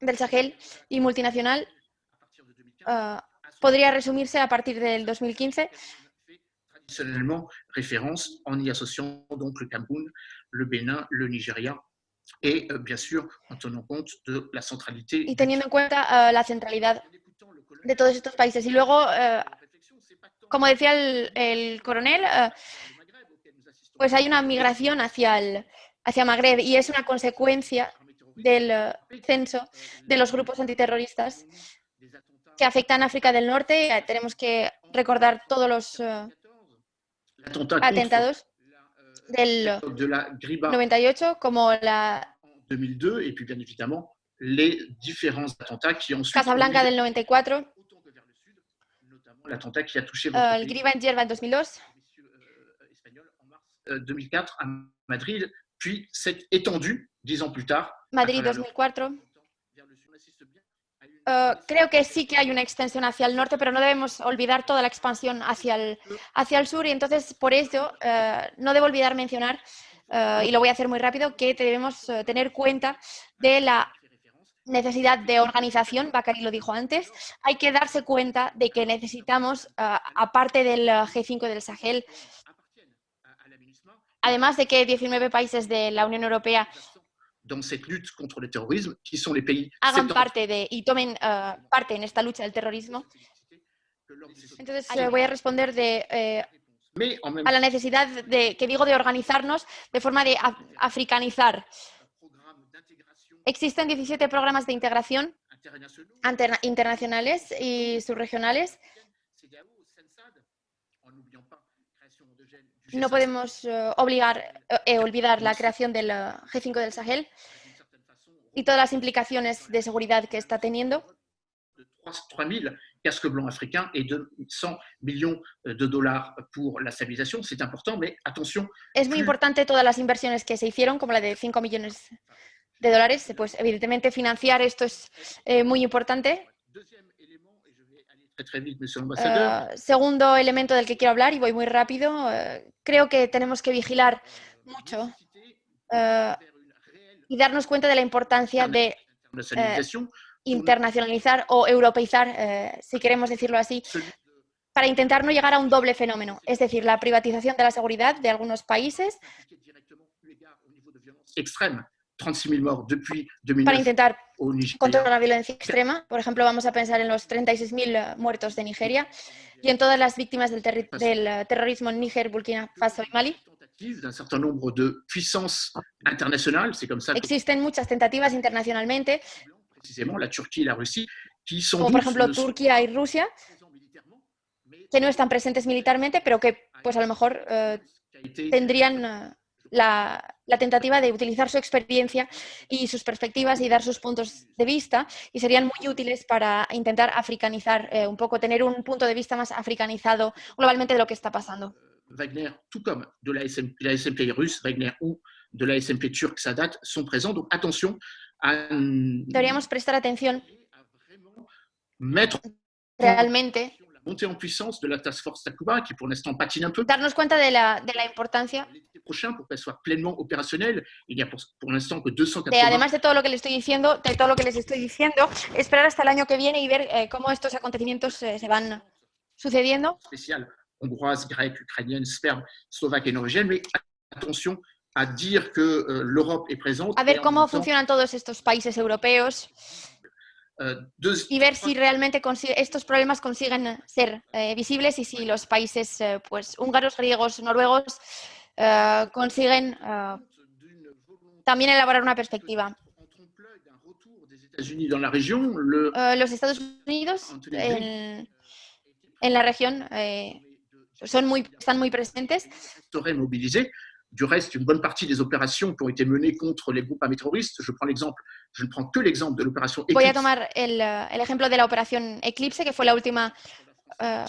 del Sahel y multinacional uh, podría resumirse a partir del 2015. Traditionnellement référence en y associant donc le Cameroun, le Bénin, le Nigeria et euh, bien sûr en tenant compte de la centralité. Y teniendo en cuenta uh, la centralidad de todos estos países. Y luego, uh, como decía el, el coronel, pues hay una migración hacia, el, hacia Magreb y es una consecuencia del censo de los grupos antiterroristas que afectan a África del Norte. Eh, tenemos que recordar todos los uh, atentados del 98, como la 2002 y bien évidemment les différents attentats qui ont Casablanca del 94, l'attentat qui a touché eh, votre el pays, Green Yerba en 2002, messieurs, euh, espagnols, en mars euh, 2004 à Madrid, puis s'est étendu dix ans plus tard Madrid travers l'Europe, 2004. Eh, creo que sí que hay una extensión hacia el norte, pero no debemos olvidar toda la expansión hacia el, hacia el sur. Y entonces por eso eh, no debo olvidar mencionar, eh, y lo voy a hacer muy rápido, que debemos tener cuenta de la necesidad de organización, Bacari lo dijo antes, hay que darse cuenta de que necesitamos, aparte del eh, G5 del Sahel, además de que 19 países de la Unión Europea dans cette lutte contre le terrorisme, qui sont les pays hagan parte de y tomen eh, parte en esta lucha del terrorismo. Entonces eh, voy a responder de, eh, a la necesidad de, que digo de organizarnos de forma de af- africanizar. Existen 17 programas de integración interna- internacionales y subregionales. No G5 podemos eh, obligar, eh, eh, olvidar la creación del eh, G5 del Sahel y todas las implicaciones de seguridad que está teniendo. de 3 000 casques blancs africains et de 100 millions de dollars pour la stabilisation. C'est important, mais attention, Es muy importante todas las inversiones que se hicieron, como la de 5 millones de dólares. Pues evidentemente financiar esto es eh, muy importante. deuxième élément, et je Eh, segundo elemento del que quiero hablar, y voy muy rápido, eh, creo que tenemos que vigilar mucho vers une réelle y darnos cuenta de la importancia de internacionalizar o europeizar, si queremos decirlo así, para intentar no llegar a un doble fenómeno, es decir, la privatización de la seguridad de algunos países appliquer directement eu égard au niveau de violence extrême. 36 000 morts depuis para 2009 intentar controlar la violencia extrema. Por ejemplo, vamos a pensar en los 36.000 muertos de Nigeria y en todas las víctimas del, del, eh, terrorismo en Níger, Burkina Faso y Mali. Existen muchas tentativas internacionalmente, la Turquie et la sans como por ejemplo Turquía y Rusia, que no están presentes militarmente, pero que pues a lo mejor eh, tendrían eh, la, la tentativa de utilizar su experiencia y sus perspectivas y dar sus puntos de vista y serían muy útiles para intentar africanizar eh, un poco, tener un punto de vista más africanizado globalmente de lo que está pasando. Wagner, tout comme de la SMP, la SMP russe, Wagner, ou de la SMP turque, Sadat, sont présents. Donc attention à, Deberíamos prestar atención mettre realmente, montée en puissance de la task force Takuba, qui pour l'instant patine un peu. darnos cuenta de la, de la importancia L'été prochain, pour qu'elle soit pleinement opérationnelle, il n'y a pour, pour l'instant que de, 280 además de todo lo que les estoy diciendo, de todo lo que les estoy diciendo, esperar hasta el año que viene y ver eh, cómo estos acontecimientos eh, se van sucediendo. spéciales hongroises, grecques, ukrainiennes, serbes, slovaques et norvégiennes. Mais attention à dire que euh, l'Europe est présente. A et ver cómo même temps, funcionan todos estos países europeos y ver si realmente estos problemas consiguen ser eh, visibles y si los países eh, pues, húngaros, griegos, noruegos eh, consiguen eh, también elaborar una perspectiva. Eh, los Estados Unidos en, en la región eh, son muy, están muy presentes. Du reste, une bonne partie des opérations qui ont été menées contre les groupes terroristes, je prends l'exemple, je ne prends que l'exemple de l'opération Voy a Eclipse, tomar el, eh, el ejemplo de la operación Eclipse, que fue la última eh,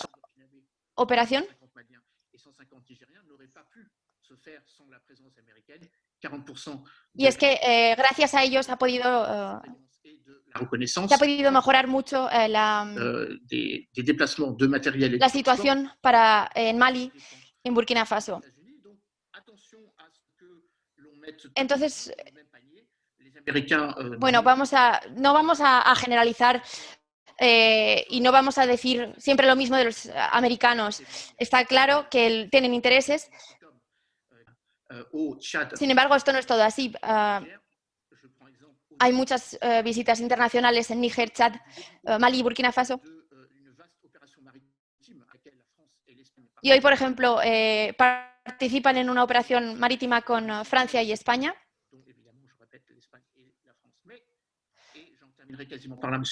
operación. 150 Maliens et 150 Nigériens n'aurait pas pu se faire sans la présence américaine. 40% Y es que eh, gracias a ellos ha podido, eh, et de la reconnaissance se ha podido mejorar mucho eh, la, euh, des, des déplacements de matériel et de la transport situación para, en Mali, en Burkina Faso. Entonces, bueno, vamos a, no vamos a, generalizar eh, y no vamos a decir siempre lo mismo de los americanos. Está claro que tienen intereses, sin embargo, esto no es todo así. Ah, hay muchas eh, visitas internacionales en Níger, Chad, eh, Mali y Burkina Faso. de euh, une vaste opération maritime à laquelle la France et l'Espagne Y hoy, por ejemplo, eh, participan en una operación marítima con eh, Francia y España.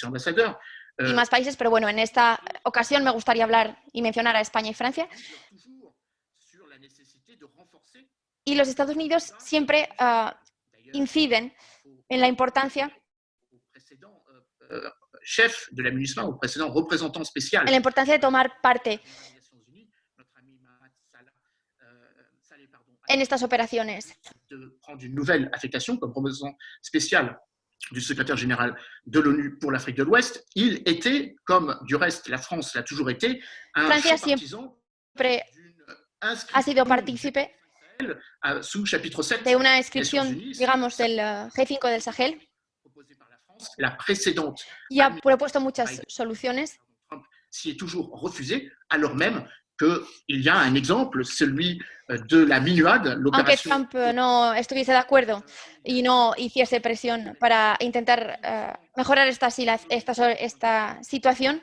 l'ambassadeur, y euh, más países, pero bueno, en esta ocasión me gustaría hablar y mencionar a España y Francia. Y los Estados Unidos siempre d'ailleurs, inciden en la importancia euh, euh, chef de la MINUSMA, au précédent représentant spécial en la importancia de tomar parte en estas operaciones. de prendre une nouvelle affectation comme représentant spécial du secrétaire général de l'ONU pour l'Afrique de l'Ouest, il était, comme du reste la France l'a toujours été, un partisan d'une ha inscription sido partícipe à- sous chapitre 7 de una inscripción, digamos, del eh, G5 del Sahel. la précédente y ha propuesto muchas soluciones. S'y est toujours refusé, alors même qu'il y a un exemple, celui euh, de la MINUAD, aunque l'opération Trump eh, no estuviese de acuerdo y no hiciese presión para intentar eh, mejorar esta, esta, esta situación,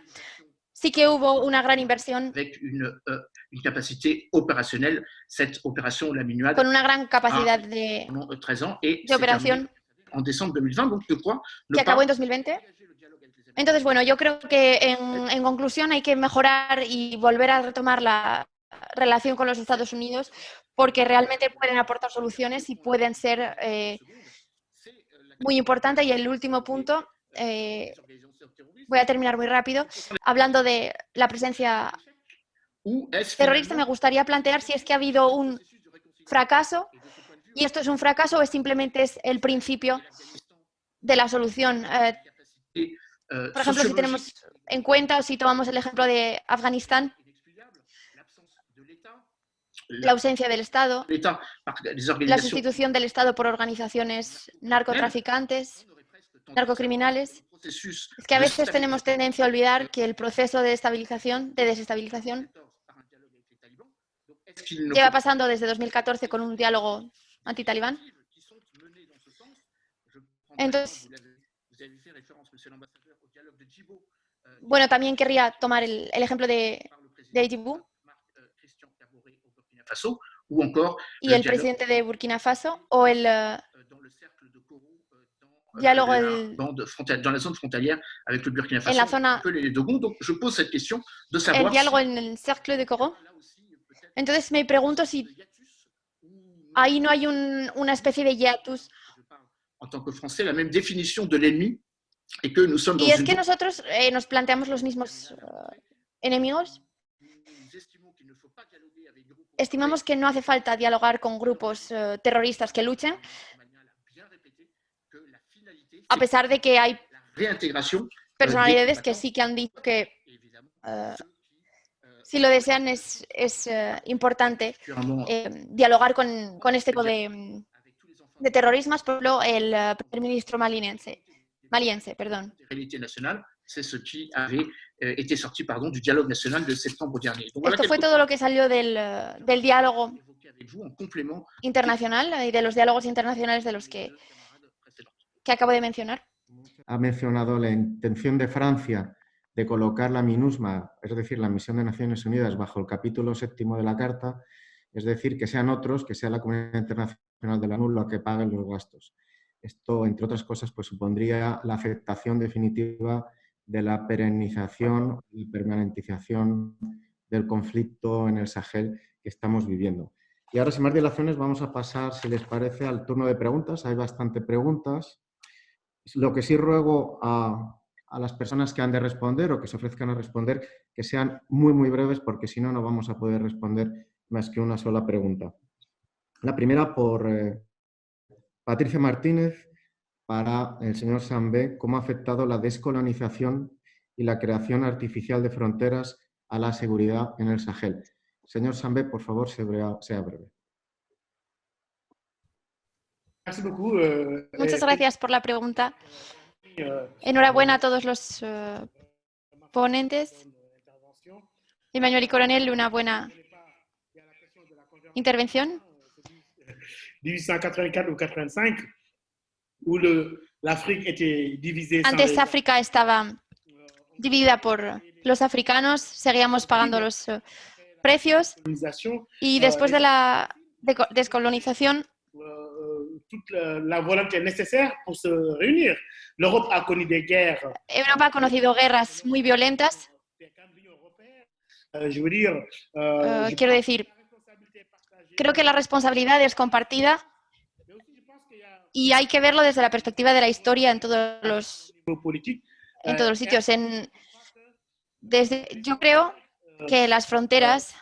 sí que hubo una gran inversión avec une, euh, une capacité opérationnelle. Cette opération, la MINUAD, con una gran capacidad de, pendant euh, 13 ans et de operación en décembre 2020. Donc, quoi ne que acabó en 2020. Entonces, bueno, yo creo que en, en conclusión hay que mejorar y volver a retomar la relación con los Estados Unidos porque realmente pueden aportar soluciones y pueden ser eh, muy importantes. Y el último punto, eh, voy a terminar muy rápido, hablando de la presencia terrorista, me gustaría plantear si es que ha habido un fracaso y esto es un fracaso o es simplemente es el principio de la solución. Eh, por ejemplo, si tenemos en cuenta o si tomamos el ejemplo de Afganistán, la ausencia del Estado, la sustitución del Estado por organizaciones narcotraficantes, narcocriminales. Es que a veces tenemos tendencia a olvidar que el proceso de estabilización, de desestabilización, 2014 par un dialogue avec les talibans. Donc, est-ce qu'il ne lleva pasando desde 2014 con un diálogo antitalibán. Entonces- Bueno, también querría tomar el, el ejemplo de, de encore y el presidente de Burkina Faso o el, eh, euh, euh, Burkina en la zona, el diálogo si, en el cercle de Coro. Entonces me pregunto si ahí no hay un- una especie de hiatus. En tant que Français, la même définition de l'ennemi et que nous sommes dans Y es une que nosotros eh, nos planteamos los mismos eh, enemigos. Estimamos que no hace falta dialogar con grupos eh, terroristas que luchen, a pesar de que hay réintégration personalidades que sí que han dicho que eh, euh, si lo desean es, es importante eh, dialogar con, con este tipo de, avec tous les enfants de terrorismos. Por ejemplo, el eh, primer ministro maliense, maliense perdón. nationales, c'est ce qui avait euh, été sorti pardon, du dialogue national de septembre dernier. Donc voilà Esto fue todo lo que salió del, eh, del diálogo internacional y de los diálogos internacionales de los que, que acabo de mencionar. Ha mencionado la intención de Francia de colocar la MINUSMA, es decir, la Misión de Naciones Unidas, bajo el capítulo séptimo de la Carta, es decir, que sean otros, que sea la comunidad internacional de la ONU la que pague los gastos. Esto, entre otras cosas, pues supondría la aceptación definitiva de la perenización y permanentización del conflicto en el Sahel que estamos viviendo. Y ahora, sin más dilaciones, vamos a pasar, si les parece, al turno de preguntas. Hay bastante preguntas. Lo que sí ruego a, a las personas que han de responder o que se ofrezcan a responder, que sean muy, muy breves, porque si no, no vamos a poder responder más que una sola pregunta. La primera por eh, Patricia Martínez para el señor Sambé, ¿cómo ha afectado la descolonización y la creación artificial de fronteras a la seguridad en el Sahel? Señor Sambé, por favor, sea breve. Beaucoup. euh, Muchas gracias por la pregunta. Enhorabuena a todos los eh, ponentes. Emmanuel y Coronel, una buena Il y a la question de la convergence intervención. 1884 ou 85, où l'Afrique était divisée Antes les- África estaba dividida por los africanos, seguíamos pagando los eh, precios y después de la descolonización toute la, la volonté nécessaire pour se réunir. L'Europe a connu des guerres. Europa ha conocido guerras muy violentas. Eh, je quiero decir, que la responsabilité est partagée. Creo que la responsabilidad es compartida y hay que verlo desde la perspectiva de la historia en todos los en todos los sitios. Desde, yo creo que las fronteras,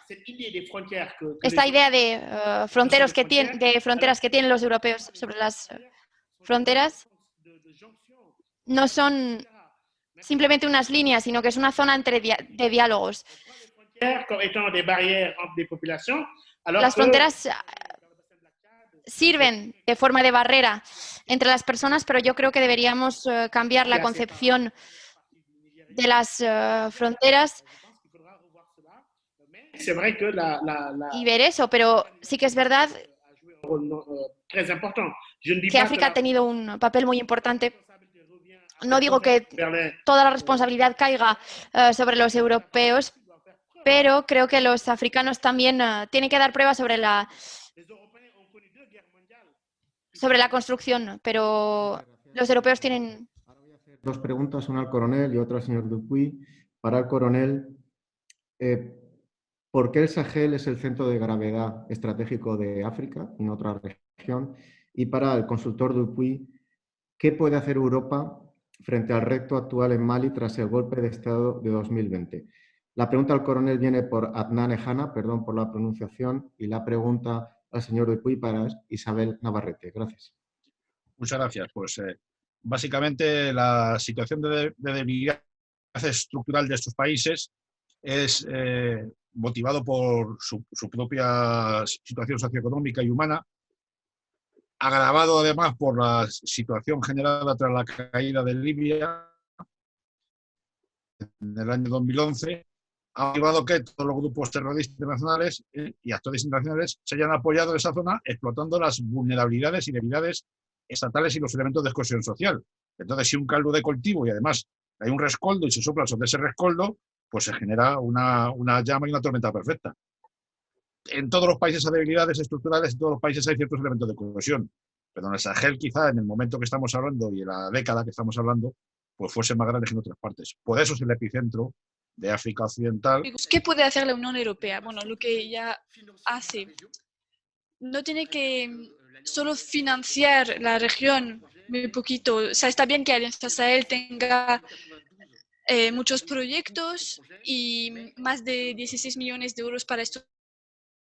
esta idea de, eh, fronteros que tienen, de fronteras que tienen los europeos sobre las fronteras, no son simplemente unas líneas, sino que es una zona entre de diálogos. Las fronteras sirven de forma de barrera entre las personas, pero yo creo que deberíamos eh, cambiar la concepción de las eh, fronteras y ver eso, pero sí que es verdad que África ha tenido un papel muy importante. No digo que toda la responsabilidad caiga eh, sobre los europeos, pero creo que los africanos también tienen que dar pruebas sobre la sobre la construcción, pero los europeos tienen... Dos preguntas, una al coronel y otra al señor Dupuy. Para el coronel, eh, ¿por qué el Sahel es el centro de gravedad estratégico de África no otra región? Y para el consultor Dupuy, ¿qué puede hacer Europa frente al reto actual en Mali tras el golpe de Estado de 2020? La pregunta al coronel viene por Adnan Ejana, perdón por la pronunciación, y la pregunta al señor Dupuy para Isabel Navarrete. Gracias. Muchas gracias. Pues eh, básicamente la situación de, debilidad estructural de estos países es eh, motivado por su, propia situación socioeconómica y humana, agravado además por la situación generada tras la caída de Libia en el año 2011 ha llevado que todos los grupos terroristas internacionales eh, y actores internacionales se hayan apoyado en esa zona explotando las vulnerabilidades y debilidades estatales y los elementos de cohesión social. Entonces, si un caldo de cultivo y además hay un rescoldo y se sopla sobre ese rescoldo, pues se genera una, llama y una tormenta perfecta. En todos los países hay debilidades estructurales, en todos los países hay ciertos elementos de cohesión. Pero en el Sahel, quizá en el momento que estamos hablando y en la década que estamos hablando, pues fuese más grande que en otras partes. Por eso es el epicentro de África Occidental. ¿Qué puede hacer la Unión Europea? Bueno, lo que ya hace. No tiene que solo financiar la región muy poquito. O sea, está bien que Alianza Sahel tenga eh, muchos proyectos y más de 16 millones de euros para estos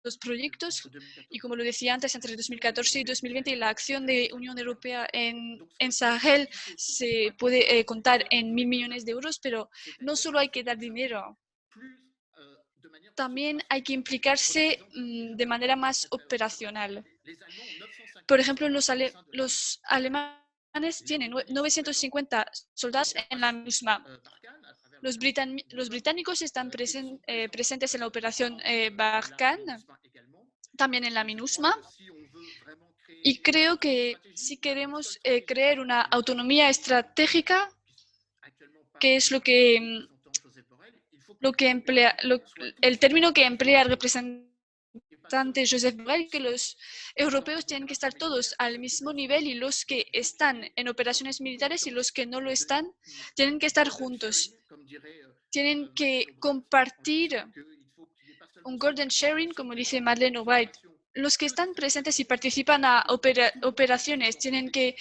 los proyectos y como lo decía antes, entre 2014 y 2020 la acción de Unión Europea en, Sahel se puede eh, contar en mil millones de euros, pero no solo hay que dar dinero, también hay que implicarse mm, de manera más operacional. Por ejemplo, los, los alemanes tienen 950 soldados en la misma los, británicos están eh, presentes en la operación eh, Barkhane, también en la MINUSMA, y creo que si queremos eh, crear una autonomía estratégica, que es lo que, mm, lo que emplea, el término que emplea el representante Joseph Borrell, que los europeos tienen que estar todos al mismo nivel y los que están en operaciones militares y los que no lo están tienen que estar juntos tienen que compartir un golden sharing, como dice Madeleine White. Los que están presentes y participan a operaciones tienen que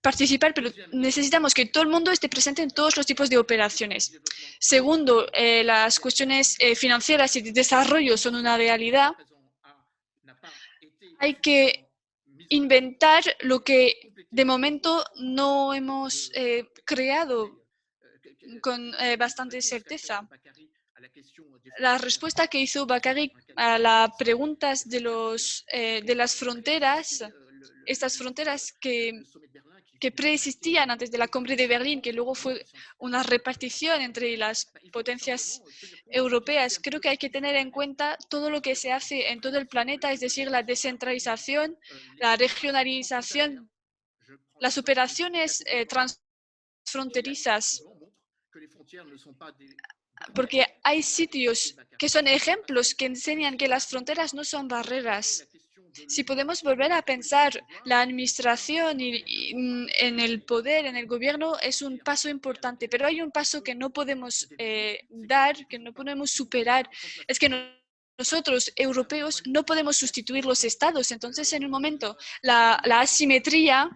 participar, pero necesitamos que todo el mundo esté presente en todos los tipos de operaciones. Segundo, eh, las cuestiones eh, financieras y de desarrollo son una realidad. Hay que inventar lo que de momento no hemos eh, creado con eh, bastante certeza. La respuesta que hizo Bakari a las preguntas de, los, eh, de las fronteras, estas fronteras que, preexistían antes de la cumbre de Berlín, que luego fue una repartición entre las potencias europeas, creo que hay que tener en cuenta todo lo que se hace en todo el planeta, es decir, la descentralización, la regionalización, las operaciones eh, transfronterizas porque hay sitios que son ejemplos que enseñan que las fronteras no son barreras. Si podemos volver a pensar la administración y, mm, en el poder, en el gobierno, es un paso importante, pero hay un paso que no podemos eh, dar, que no podemos superar. Es que nosotros, europeos, no podemos sustituir los estados. Entonces, en un momento, la, la asimetría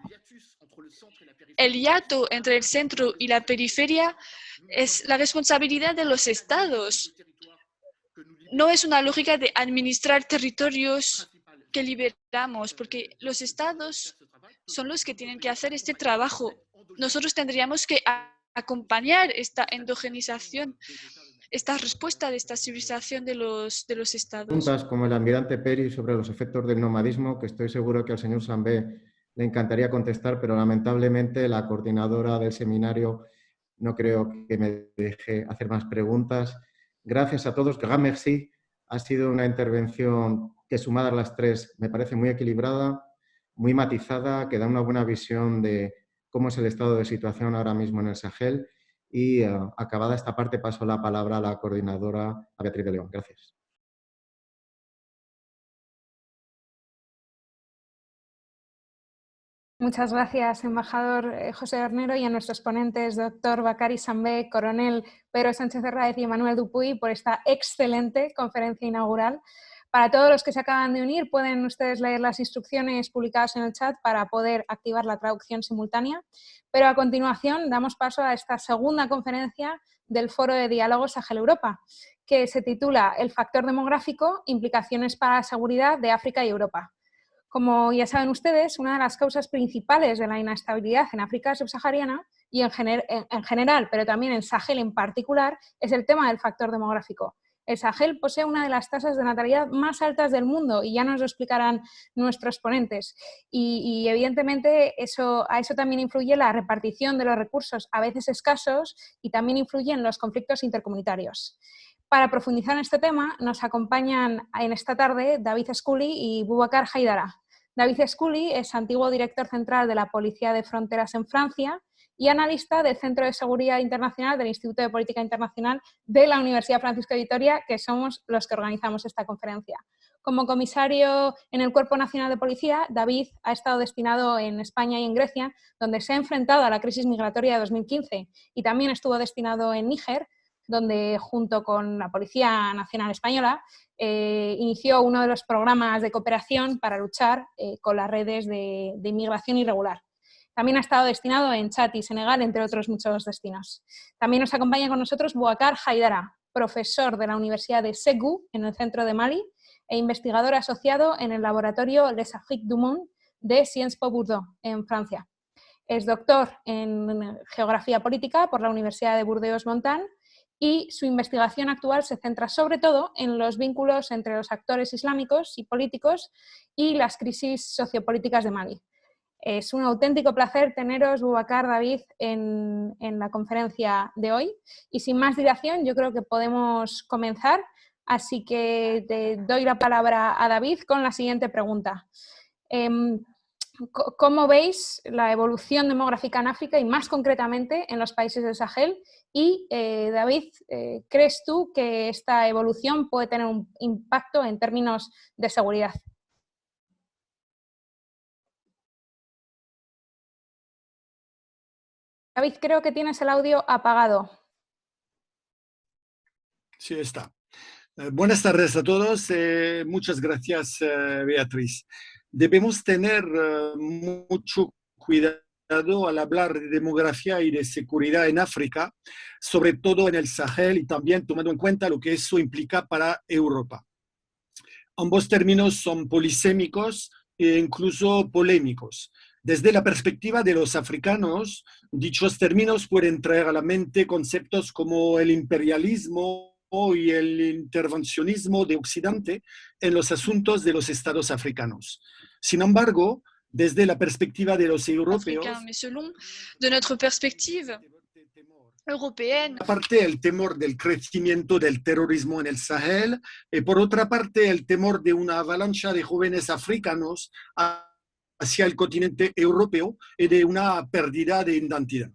el hiato entre el centro y la periferia es la responsabilidad de los estados. No es una lógica de administrar territorios que liberamos, porque los estados son los que tienen que hacer este trabajo. Nosotros tendríamos que acompañar esta endogenización, esta respuesta de esta civilización de los, de los estados. Preguntas como el almirante Peri sobre los efectos del nomadismo, que estoy seguro que al señor Sambé le encantaría contestar, pero lamentablemente la coordinadora del seminario no creo que me deje hacer más preguntas. Gracias a todos. Grand merci. Ha sido una intervención que sumadas las tres me parece muy equilibrada, muy matizada, que da una buena visión de cómo es el estado de situación ahora mismo en el Sahel. Y eh, acabada esta parte paso la palabra a la coordinadora, a Beatriz de León. Gracias. Muchas gracias, embajador eh, José Hornero, y a nuestros ponentes, doctor Bacari Sambé, coronel Pedro Sánchez Herráez y Emanuel Dupuy, por esta excelente conferencia inaugural. Para todos los que se acaban de unir, pueden ustedes leer las instrucciones publicadas en el chat para poder activar la traducción simultánea. Pero a continuación damos paso a esta segunda conferencia del Foro de Diálogo Sahel-Europa, que se titula El factor demográfico, implicaciones para la seguridad de África y Europa. Como ya saben ustedes, una de las causas principales de la inestabilidad en África subsahariana y en, general, pero también en Sahel en particular, es el tema del factor demográfico. El Sahel posee una de las tasas de natalidad más altas del mundo y ya nos lo explicarán nuestros ponentes. Y, evidentemente eso, a eso también influye la repartición de los recursos, a veces escasos, y también influyen los conflictos intercomunitarios. Para profundizar en este tema nos acompañan en esta tarde David Scully y Boubacar Haidara. David Scully es antiguo director central de la Policía de Fronteras en Francia y analista del Centro de Seguridad Internacional del Instituto de Política Internacional de la Universidad Francisco de Vitoria, que somos los que organizamos esta conferencia. Como comisario en el Cuerpo Nacional de Policía, David ha estado destinado en España y en Grecia, donde se ha enfrentado a la crisis migratoria de 2015, y también estuvo destinado en Níger, donde junto con la Policía Nacional Española eh, inició uno de los programas de cooperación para luchar eh, con las redes de, inmigración irregular. También ha estado destinado en Chad y Senegal, entre otros muchos destinos. También nos acompaña con nosotros Bouakar Haidara, profesor de la Universidad de Segu, en el centro de Mali, e investigador asociado en el laboratorio Les Afriques du Monde de Sciences Po Bordeaux, en Francia. Es doctor en Geografía Política por la Universidad de Burdeos-Montan y su investigación actual se centra sobre todo en los vínculos entre los actores islámicos y políticos y las crisis sociopolíticas de Mali. Es un auténtico placer teneros, Bubacar, David, en, la conferencia de hoy. Y sin más dilación, yo creo que podemos comenzar. Así que te doy la palabra a David con la siguiente pregunta. Em, ¿Cómo veis la evolución demográfica en África y más concretamente en los países del Sahel? Y eh, David, eh, ¿crees tú que esta evolución puede tener un impacto en términos de seguridad? David, creo que tienes el audio apagado. Sí, está. Eh, buenas tardes a todos. muchas gracias, Beatriz debemos tener eh, mucho cuidado al hablar de demografía y de seguridad en África, sobre todo en el Sahel y también tomando en cuenta lo que eso implica para Europa. Ambos términos son polisémicos e incluso polémicos. Desde la perspectiva de los africanos, dichos términos pueden traer a la mente conceptos como el imperialismo y el intervencionismo de Occidente en los asuntos de los estados africanos. Sin embargo, desde la perspectiva de los europeos, de nuestra perspectiva européenne. Aparte el temor del crecimiento del terrorismo en el Sahel y por otra parte el temor de una avalancha de jóvenes africanos hacia el continente europeo y de una pérdida de identidad.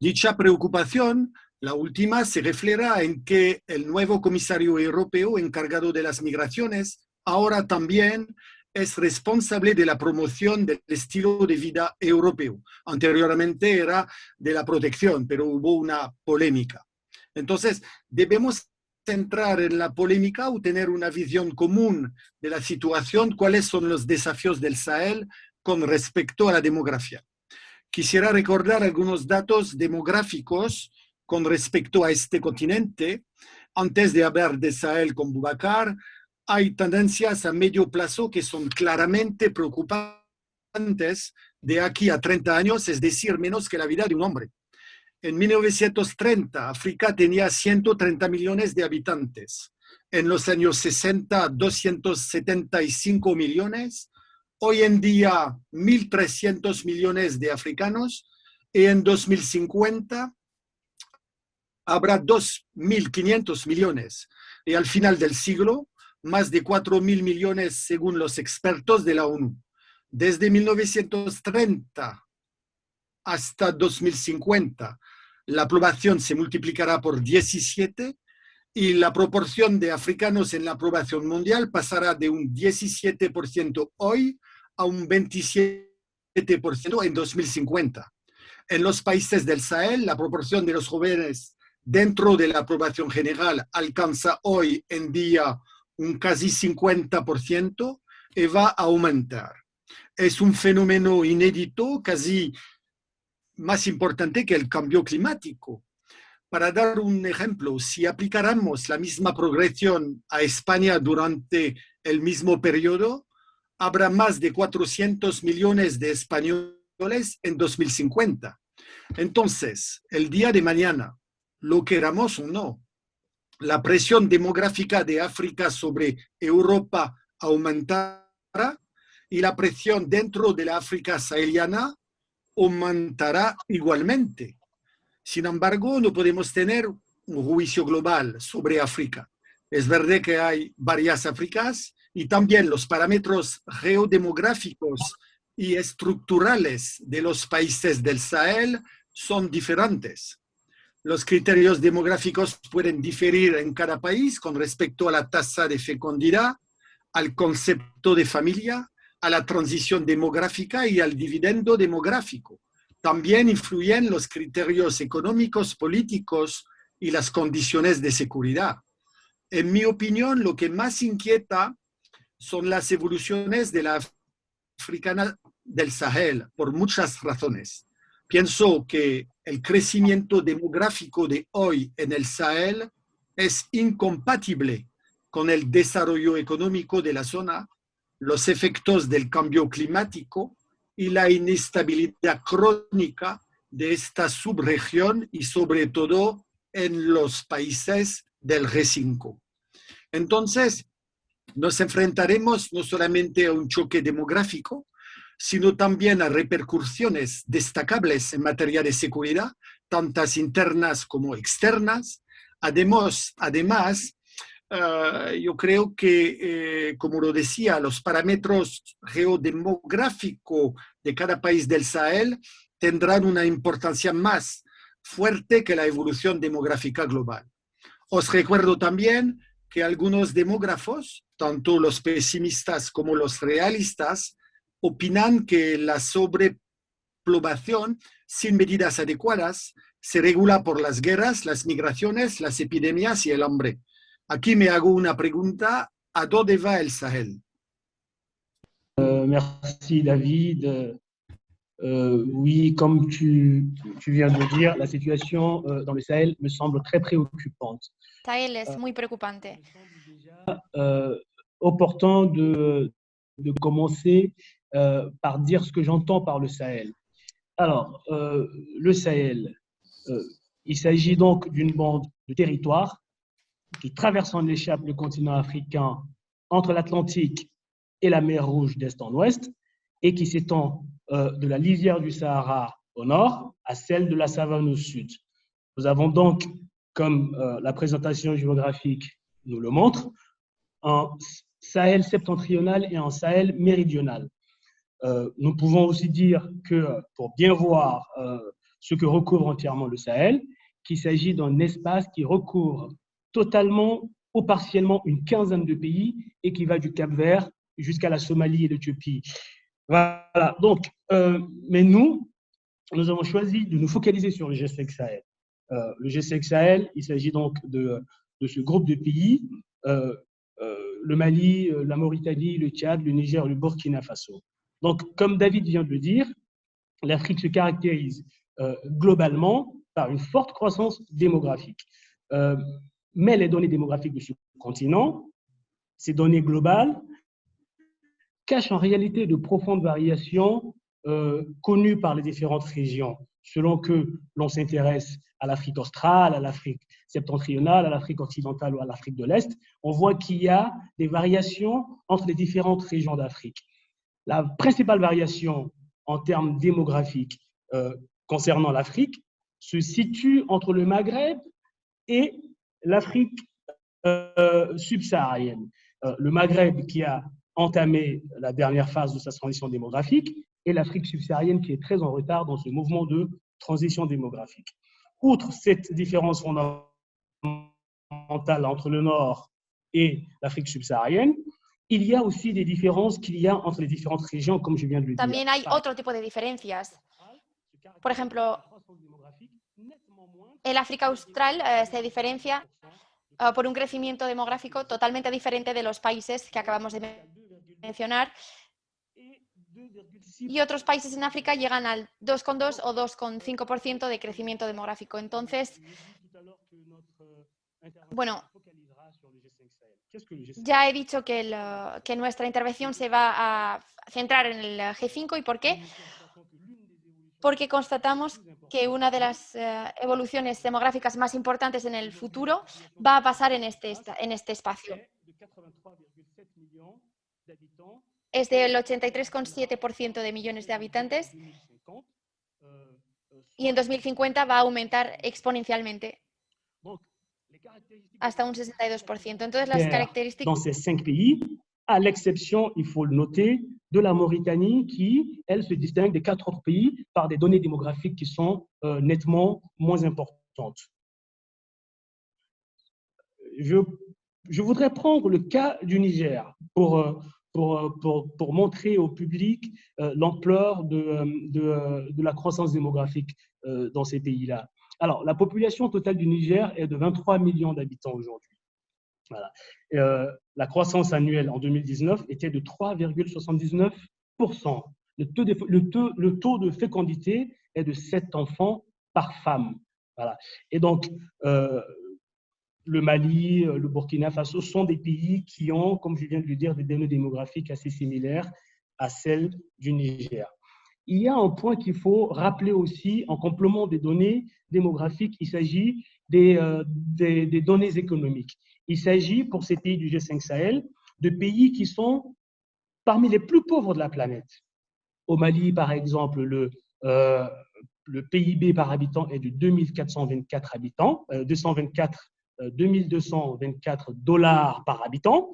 Dicha preocupación, la última, se refleja en que el nuevo comisario europeo encargado de las migraciones ahora también es responsable de la promoción del estilo de vida europeo. Anteriormente era de la protección, pero hubo una polémica. Entonces, debemos centrar en la polémica o tener una visión común de la situación, cuáles son los desafíos del Sahel con respecto a la demografía. quisiera recordar algunos datos demográficos con respecto a este continente. Antes de hablar de Sahel con Bubacar, hay tendencias a medio plazo que son claramente preocupantes de aquí a 30 años, es decir, menos que la vida de un hombre. En 1930, África tenía 130 millones de habitantes. En los años 60, 275 millones. Hoy en día, 1.300 millones de africanos. Y en 2050, habrá 2.500 millones. Y al final del siglo, más de 4.000 millones según los expertos de la ONU. Desde 1930 hasta 2050, la población se multiplicará por 17 y la proporción de africanos en la población mundial pasará de un 17% hoy a un 27% en 2050. En los países del Sahel, la proporción de los jóvenes dentro de la población general alcanza hoy en día un casi 50% y va a aumentar. Es un fenómeno inédito, casi más importante que el cambio climático. Para dar un ejemplo, si aplicáramos la misma progresión a España durante el mismo periodo, habrá más de 400 millones de españoles en 2050. Entonces, el día de mañana, lo queramos o no, la presión demográfica de África sobre Europa aumentará y la presión dentro de la África saheliana aumentará igualmente. Sin embargo, no podemos tener un juicio global sobre África. Es verdad que hay varias Áfricas y también los parámetros geodemográficos y estructurales de los países del Sahel son diferentes. Los criterios demográficos pueden diferir en cada país con respecto a la tasa de fecundidad, al concepto de familia, a la transición demográfica y al dividendo demográfico. También influyen los criterios económicos, políticos y las condiciones de seguridad. En mi opinión, lo que más inquieta son las evoluciones de la africana del Sahel, por muchas razones. Pienso que el crecimiento demográfico de hoy en el Sahel es incompatible con el desarrollo económico de la zona, los efectos del cambio climático y la inestabilidad crónica de esta subregión y sobre todo en los países del G5. Entonces, nos enfrentaremos no solamente a un choque demográfico, sino también a repercusiones destacables en materia de seguridad, tantas internas como externas. Además, además eh, yo creo que, eh, como lo decía, los parámetros geodemográficos de cada país del Sahel tendrán una importancia más fuerte que la evolución demográfica global. Os recuerdo también que algunos demógrafos, tanto los pesimistas como los realistas, opinan que la sobrepoblación sin medidas adecuadas se regula por las guerras, las migraciones, las epidemias y el hambre. Aquí me hago una pregunta, ¿a dónde va el Sahel? Euh, merci David. Euh, oui, comme tu, tu, viens de dire, la situation euh, dans le Sahel me semble très préoccupante. Sahel es muy preocupante. Euh, opportun de, de commencer euh, par dire ce que j'entends par le Sahel. Alors, euh, le Sahel, euh, il s'agit donc d'une bande de territoire qui, traversant l'échappe le continent africain entre l'Atlantique et la mer Rouge d'est en ouest, et qui s'étend de la lisière du Sahara au nord à celle de la savane au sud. Nous avons donc, comme la présentation géographique nous le montre, un Sahel septentrional et un Sahel méridional. Euh, nous pouvons aussi dire que pour bien voir euh, ce que recouvre entièrement le Sahel, qu'il s'agit d'un espace qui recouvre totalement ou partiellement une quinzaine de pays et qui va du Cap Vert jusqu'à la Somalie et l'Éthiopie. Voilà, donc, euh, mais nous, nous avons choisi de nous focaliser sur le G5 Sahel. le G5 Sahel, il s'agit donc de, ce groupe de pays, le Mali, la Mauritanie, le Tchad, le Niger, le Burkina Faso. Donc, comme David vient de le dire, l'Afrique se caractérise euh, globalement par une forte croissance démographique. Euh, mais les données démographiques de ce continent, ces données globales, cachent en réalité de profondes variations euh, connues par les différentes régions, selon que l'on s'intéresse à l'Afrique australe, à l'Afrique septentrionale, à l'Afrique occidentale ou à l'Afrique de l'Est, on voit qu'il y a des variations entre les différentes régions d'Afrique. La principale variation en termes démographiques euh, concernant l'Afrique se situe entre le Maghreb et l'Afrique euh, subsaharienne. Euh, le Maghreb qui a entamé la dernière phase de sa transition démographique et l'Afrique subsaharienne qui est très en retard dans ce mouvement de transition démographique. Outre cette différence fondamentale entre le Nord et l'Afrique subsaharienne, il y a aussi des différences qu'il y a entre les différentes régions, comme je viens de le dire. También hay otro tipo de diferencias. Por ejemplo, el África Austral eh, se diferencia uh, por un crecimiento demográfico totalmente diferente de los países que acabamos de mencionar. Y otros países en África llegan al 2,2 o 2,5% de crecimiento demográfico. Entonces, bueno, ya he dicho que, el, que, nuestra intervención se va a centrar en el G5 y ¿por qué? Porque constatamos que una de las uh, evoluciones demográficas más importantes en el futuro va a pasar en este, en este espacio. Es del 83,7% de millones de habitantes. y en 2050 va a aumentar exponencialmente hasta un 62%. Entonces, las características... Dans ces cinq pays, à l'exception, il faut le noter, de la Mauritanie qui, elle, se distingue des quatre autres pays par des données démographiques qui sont euh, nettement moins importantes. Je, je, voudrais prendre le cas du Niger pour, euh, pour, pour, pour montrer au public euh, l'ampleur de, de, de, la croissance démographique euh, dans ces pays-là. Alors, la population totale du Niger est de 23 millions d'habitants aujourd'hui. Euh, la croissance annuelle en 2019 était de 3,79%. Le taux, de, fécondité est de 7 enfants par femme. Et donc, euh, le Mali, le Burkina Faso sont des pays qui ont, comme je viens de le dire, des données démographiques assez similaires à celles du Niger. Il y a un point qu'il faut rappeler aussi en complément des données démographiques, il s'agit des, euh, données économiques. Il s'agit pour ces pays du G5 Sahel de pays qui sont parmi les plus pauvres de la planète. Au Mali, par exemple, le, euh, PIB par habitant est de 2424 habitants, euh, 224, 2224 euh, dollars par habitant.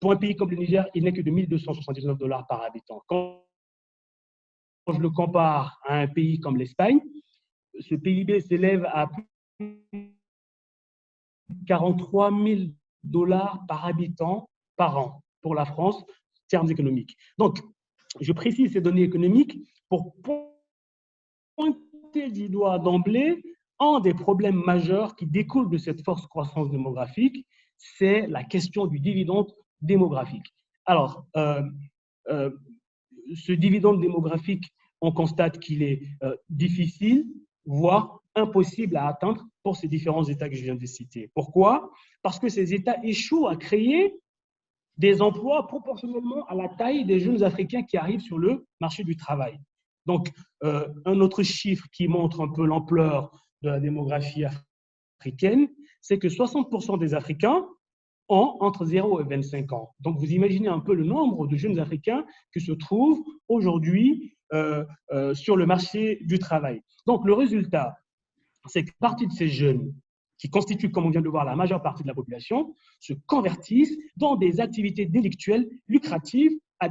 Pour un pays comme le Niger, il n'est que de 1279 dollars par habitant. Quand je le compare à un pays comme l'Espagne, ce PIB s'élève à 43 000 dollars par habitant par an pour la France, termes économiques. Donc, je précise ces données économiques pour pointer du doigt d'emblée un des problèmes majeurs qui découlent de cette force croissance démographique, c'est la question du dividende démographique. Alors, euh, euh, ce dividende démographique, on constate qu'il est euh, difficile, voire impossible à atteindre pour ces différents États que je viens de citer. Pourquoi? Parce que ces États échouent à créer des emplois proportionnellement à la taille des jeunes Africains qui arrivent sur le marché du travail. Donc, euh, un autre chiffre qui montre un peu l'ampleur de la démographie africaine, c'est que 60% des Africains entre 0 et 25 ans. Donc, vous imaginez un peu le nombre de jeunes Africains qui se trouvent aujourd'hui euh, euh, sur le marché du travail. Donc, le résultat, c'est que partie de ces jeunes qui constituent, comme on vient de voir, la majeure partie de la population, se convertissent dans des activités délictuelles lucratives à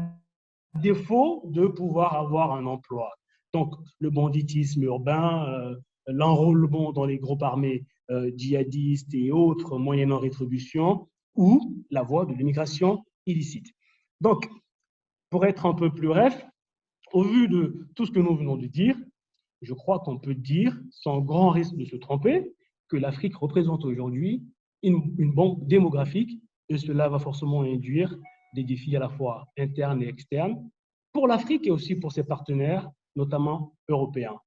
défaut de pouvoir avoir un emploi. Donc, le banditisme urbain, euh, l'enrôlement dans les groupes armés djihadistes et autres moyennant rétribution, ou la voie de l'immigration illicite. Donc, pour être un peu plus bref, au vu de tout ce que nous venons de dire, je crois qu'on peut dire, sans grand risque de se tromper, que l'Afrique représente aujourd'hui une, une, bombe démographique et cela va forcément induire des défis à la fois internes et externes pour l'Afrique et aussi pour ses partenaires, notamment européens.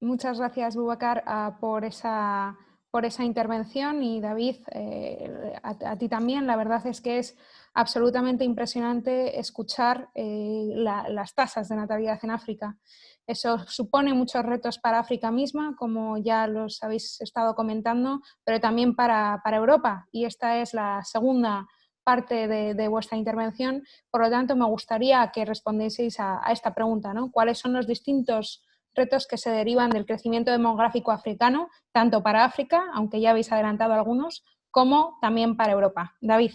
Muchas gracias, Boubacar, uh, por esa por esa intervención y David, eh, a, ti también. La verdad es que es absolutamente impresionante escuchar eh, las tasas de natalidad en África. Eso supone muchos retos para África misma, como ya los habéis estado comentando, pero también para, Europa. Y esta es la segunda parte de, vuestra intervención. Por lo tanto, me gustaría que respondieseis a, a esta pregunta. ¿no? ¿Cuáles son los distintos retos que se derivan del crecimiento demográfico africano, tanto para África, aunque ya habéis adelantado algunos, como también para Europa. David.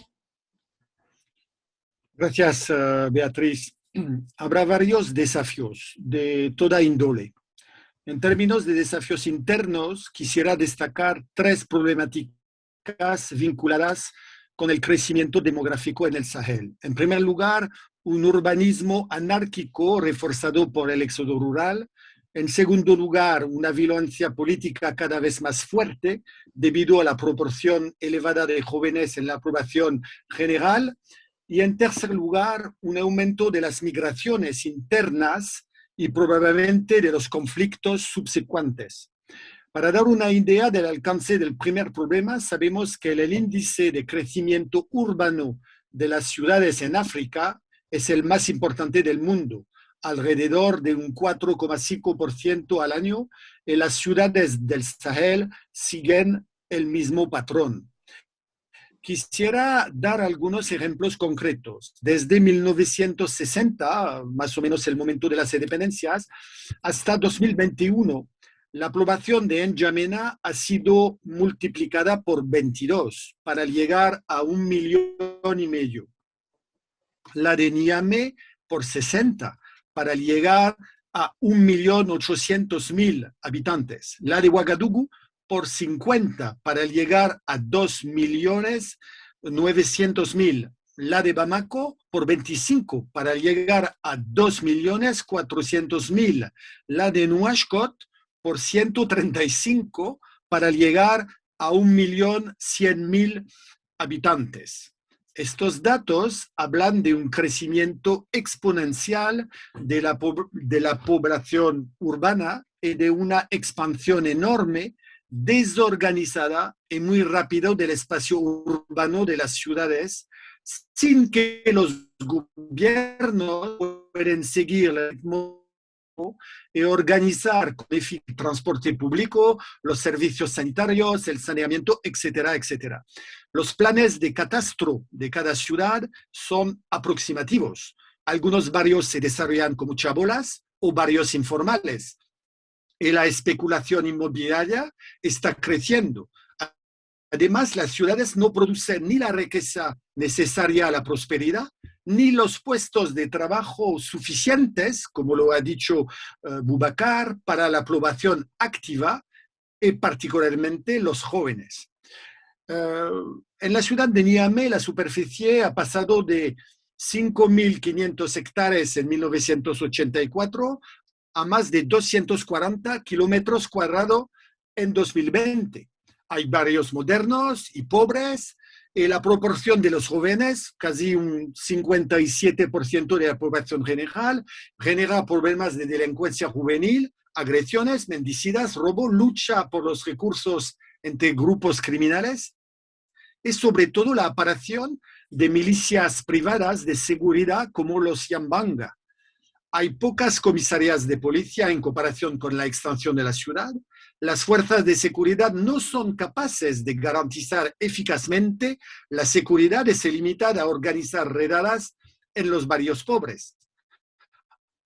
Gracias, eh, Beatriz. Habrá varios desafíos de toda índole. En términos de desafíos internos, quisiera destacar tres problemáticas vinculadas con el crecimiento demográfico en el Sahel. En primer lugar, un urbanismo anárquico reforzado por el éxodo rural en segundo lugar, una violencia política cada vez más fuerte debido a la proporción elevada de jóvenes en la aprobación general. Y en tercer lugar, un aumento de las migraciones internas y probablemente de los conflictos subsecuentes. Para dar una idea del alcance del primer problema, sabemos que el índice de crecimiento urbano de las ciudades en África es el más importante del mundo alrededor de un 4,5% al año y las ciudades del Sahel siguen el mismo patrón. Quisiera dar algunos ejemplos concretos. Desde 1960, más o menos el momento de las independencias, hasta 2021, la población de N'Djamena ha sido multiplicada por 22 para llegar a un millón y medio. La de Niamey por 60 para llegar a 1.800.000 habitantes. La de Ouagadougou por 50 para llegar a 2.900.000. La de Bamako por 25 para llegar a 2.400.000. La de Nuashkot por 135 para llegar a 1.100.000 habitantes. Estos datos hablan de un crecimiento exponencial de la, de la población urbana y de una expansión enorme, desorganizada y muy rápido del espacio urbano de las ciudades, sin que los gobiernos puedan seguir el ritmo y organizar el transporte público, los servicios sanitarios, el saneamiento, etcétera, etcétera. Los planes de catastro de cada ciudad son aproximativos. Algunos barrios se desarrollan como chabolas o barrios informales. Y la especulación inmobiliaria está creciendo. Además, las ciudades no producen ni la riqueza necesaria a la prosperidad, ni los puestos de trabajo suficientes, como lo ha dicho uh, Bubacar, para la población activa y particularmente los jóvenes. Uh, en la ciudad de Niamey la superficie ha pasado de 5.500 hectáreas en 1984 a más de 240 kilómetros cuadrados en 2020. Hay barrios modernos y pobres, y la proporción de los jóvenes, casi un 57% de la población general, genera problemas de delincuencia juvenil, agresiones, mendicidas, robo, lucha por los recursos entre grupos criminales y sobre todo la aparición de milicias privadas de seguridad como los Yambanga. Hay pocas comisarías de policía en comparación con la extensión de la ciudad las fuerzas de seguridad no son capaces de garantizar eficazmente la seguridad y se limitan a organizar redadas en los barrios pobres.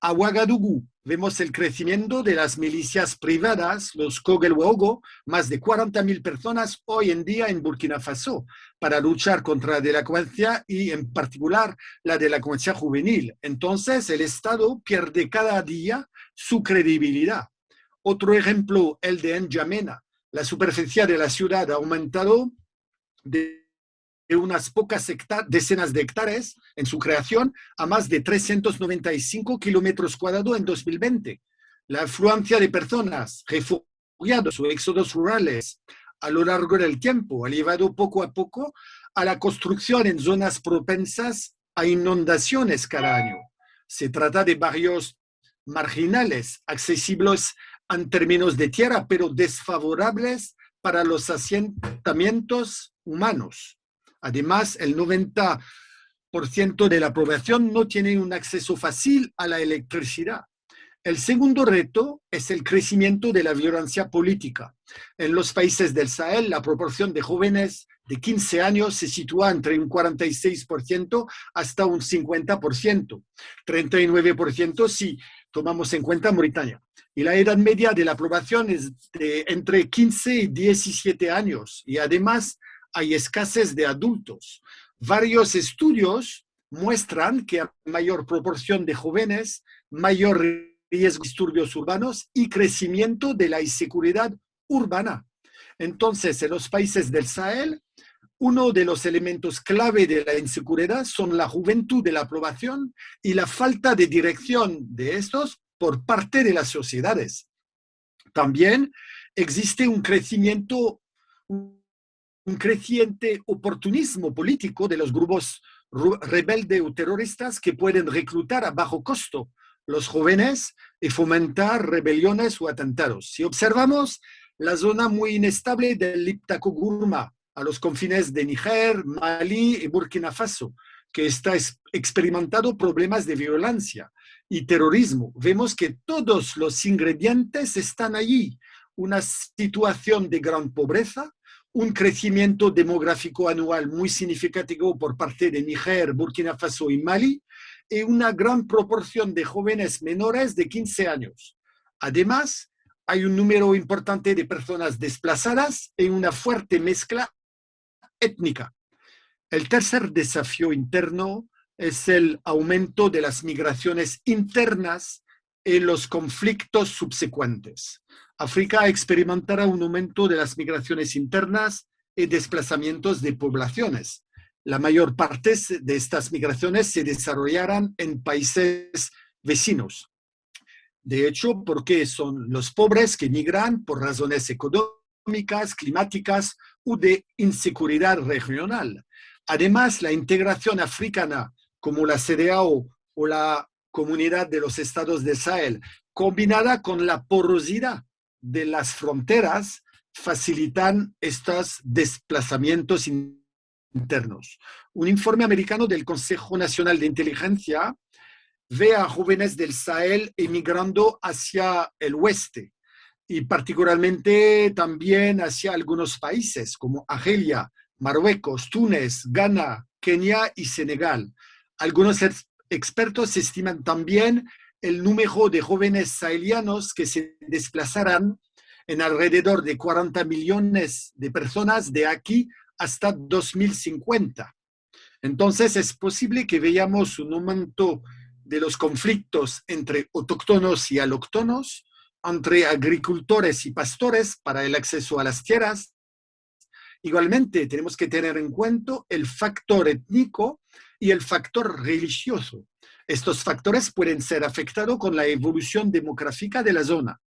A Ouagadougou vemos el crecimiento de las milicias privadas, los Kogelwogo, más de 40.000 personas hoy en día en Burkina Faso, para luchar contra la delincuencia y en particular la delincuencia juvenil. Entonces el Estado pierde cada día su credibilidad. Otro ejemplo, el de N'Djamena. La superficie de la ciudad ha aumentado de unas pocas decenas de hectáreas en su creación a más de 395 kilómetros cuadrados en 2020. La afluencia de personas, refugiados o éxodos rurales a lo largo del tiempo ha llevado poco a poco a la construcción en zonas propensas a inundaciones cada año. Se trata de barrios marginales, accesibles en términos de tierra, pero desfavorables para los asentamientos humanos. Además, el 90% de la población no tiene un acceso fácil a la electricidad. El segundo reto es el crecimiento de la violencia política. En los países del Sahel, la proporción de jóvenes de 15 años se sitúa entre un 46% hasta un 50%, 39% si tomamos en cuenta Mauritania. Y la edad media de la población es de entre 15 y 17 años y además hay escasez de adultos. Varios estudios muestran que a mayor proporción de jóvenes, mayor riesgo de disturbios urbanos y crecimiento de la inseguridad urbana. Entonces, en los países del Sahel, uno de los elementos clave de la inseguridad son la juventud de la población y la falta de dirección de estos por parte de las sociedades. También existe un crecimiento, creciente oportunismo político de los grupos rebeldes o terroristas que pueden reclutar a bajo costo los jóvenes y fomentar rebeliones o atentados. Si observamos la zona muy inestable del Iptako-Gurma, a los confines de Níger, Mali y Burkina Faso, que está experimentando problemas de violencia y terrorismo. Vemos que todos los ingredientes están allí. Una situación de gran pobreza, un crecimiento demográfico anual muy significativo por parte de Níger, Burkina Faso y Mali, y una gran proporción de jóvenes menores de 15 años. Además, hay un número importante de personas desplazadas y una fuerte mezcla étnica. El tercer desafío interno es el aumento de las migraciones internas y los conflictos subsecuentes. África experimentará un aumento de las migraciones internas y desplazamientos de poblaciones. La mayor parte de estas migraciones se desarrollarán en países vecinos. De hecho, porque son los pobres que migran por razones económicas, climáticas de inseguridad regional. Además, la integración africana como la CDAO o la Comunidad de los Estados de Sahel, combinada con la porosidad de las fronteras, facilitan estos desplazamientos internos. Un informe americano del Consejo Nacional de Inteligencia ve a jóvenes del Sahel emigrando hacia el oeste, y particularmente también hacia algunos países como Argelia, Marruecos, Túnez, Ghana, Kenia y Senegal. Algunos expertos estiman también el número de jóvenes sahelianos que se desplazarán en alrededor de 40 millones de personas de aquí hasta 2050. Entonces es posible que veamos un aumento de los conflictos entre autóctonos y alóctonos, entre agricultores y pastores para el acceso a las tierras. Igualmente, tenemos que tener en cuenta el factor étnico y el factor religioso. Estos factores pueden ser afectados con la evolución demográfica de la zona.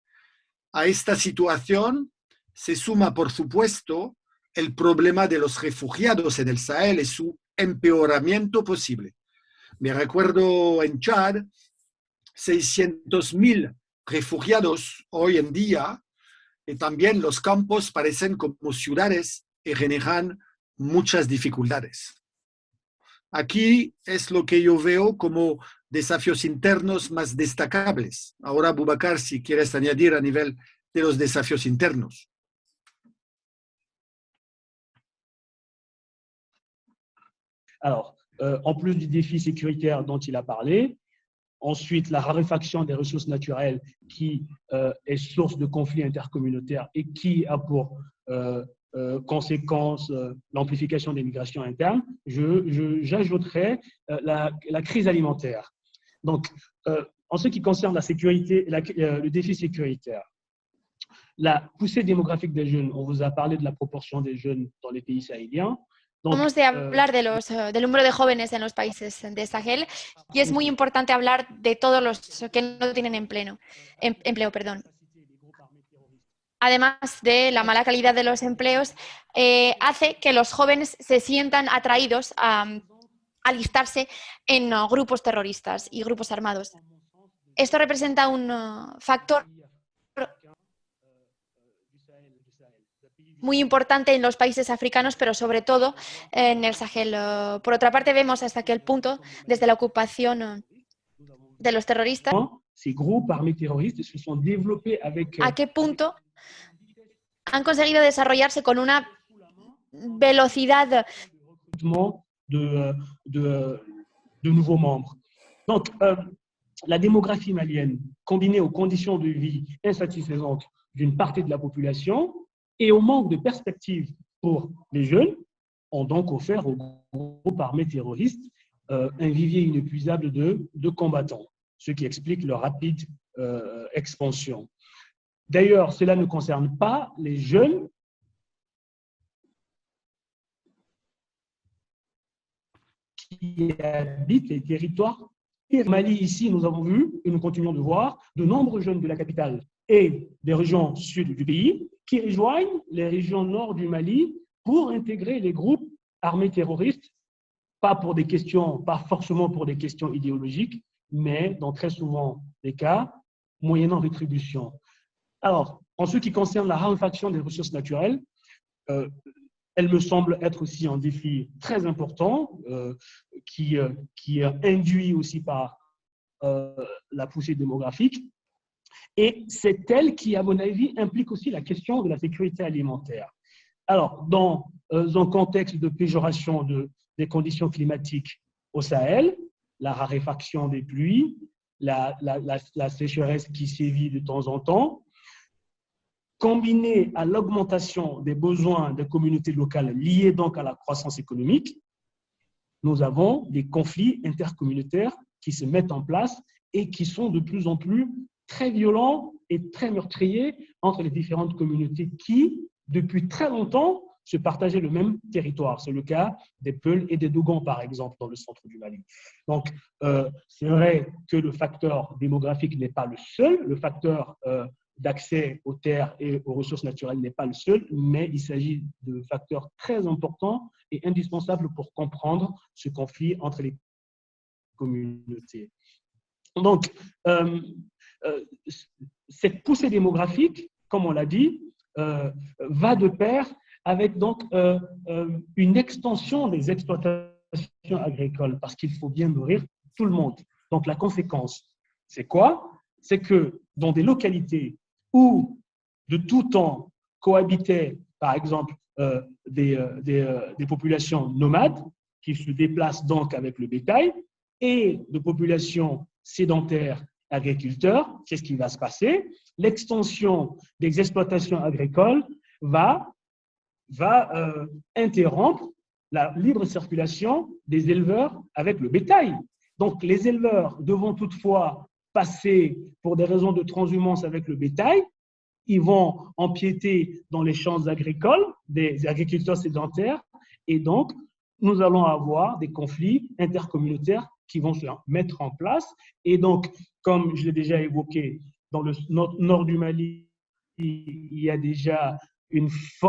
A esta situación se suma, por supuesto, el problema de los refugiados en el Sahel y su empeoramiento posible. Me recuerdo en Chad, 600.000 refugiados hoy en día, y también los campos parecen como ciudades y generan muchas dificultades. Aquí es lo que yo veo como desafíos internos más destacables. Ahora, Bubacar, si quieres añadir a nivel de los desafíos. Alors, euh, en plus du défi sécuritaire dont il a parlé, Ensuite, la raréfaction des ressources naturelles qui euh, est source de conflits intercommunautaires et qui a pour euh, euh, conséquence l'amplification des migrations internes. J'ajouterais la, la, crise alimentaire. Donc, en ce qui concerne la sécurité, le défi sécuritaire, la poussée démographique des jeunes, on vous a parlé de la proportion des jeunes dans les pays sahéliens. Vamos a hablar de los, eh, del número de jóvenes en los países de Sahel y es muy importante hablar de todos los que no tienen empleo. Em, empleo perdón. Además de la mala calidad de los empleos, eh, hace que los jóvenes se sientan atraídos a, alistarse en uh, grupos terroristas y grupos armados. Esto representa un uh, factor muy importante en los países africanos, pero sobre todo en el Sahel. Uh, por otra parte, vemos hasta aquel punto, desde la ocupación de los terroristas, a qué punto han conseguido desarrollarse con una velocidad de, de, de nouveaux membres. Donc, euh, la démographie malienne, combinée aux conditions de vie insatisfaisantes d'une partie de la population et au manque de perspectives pour les jeunes, ont donc offert au groupe armé terroriste euh, un vivier inépuisable de, combattants, ce qui explique leur rapide euh, expansion. D'ailleurs, cela ne concerne pas les jeunes qui habitent les territoires. Et Mali, ici, nous avons vu, et nous continuons de voir, de nombreux jeunes de la capitale et des régions sud du pays qui rejoignent les régions nord du Mali pour intégrer les groupes armés terroristes, pas pour des questions, pas forcément pour des questions idéologiques, mais dans très souvent des cas, moyennant rétribution. Alors, en ce qui concerne la raréfaction des ressources naturelles, euh, elle me semble être aussi un défi très important euh, qui, euh, qui est induit aussi par la poussée démographique. Et c'est elle qui, à mon avis, implique aussi la question de la sécurité alimentaire. Alors, dans un contexte de péjoration de, des conditions climatiques au Sahel, la raréfaction des pluies, la sécheresse qui sévit de temps en temps, combiné à l'augmentation des besoins des communautés locales liés donc à la croissance économique, nous avons des conflits intercommunautaires qui se mettent en place et qui sont de plus en plus très violents et très meurtriers entre les différentes communautés qui, depuis très longtemps, se partageaient le même territoire. C'est le cas des Peuls et des Dogons, par exemple, dans le centre du Mali. Donc, euh, c'est vrai que le facteur démographique n'est pas le seul. Le facteur euh, d'accès aux terres et aux ressources naturelles n'est pas le seul, mais il s'agit de facteurs très importants et indispensables pour comprendre ce conflit entre les communautés. Donc, euh, euh, cette poussée démographique, comme on l'a dit, euh, va de pair avec donc une extension des exploitations agricoles, parce qu'il faut bien nourrir tout le monde. Donc, la conséquence, c'est quoi? C'est que dans des localités où de tout temps cohabitaient, par exemple, euh, des, euh, euh, des, populations nomades qui se déplacent donc avec le bétail et de populations sédentaires agriculteurs, qu'est-ce qui va se passer L'extension des exploitations agricoles va, interrompre la libre circulation des éleveurs avec le bétail. Donc les éleveurs devront toutefois pour des raisons de transhumance avec le bétail, ils vont empiéter dans les champs agricoles des agriculteurs sédentaires et donc nous allons avoir des conflits intercommunautaires qui vont se mettre en place. Et donc, comme je l'ai déjà évoqué, dans le nord du Mali, il y a déjà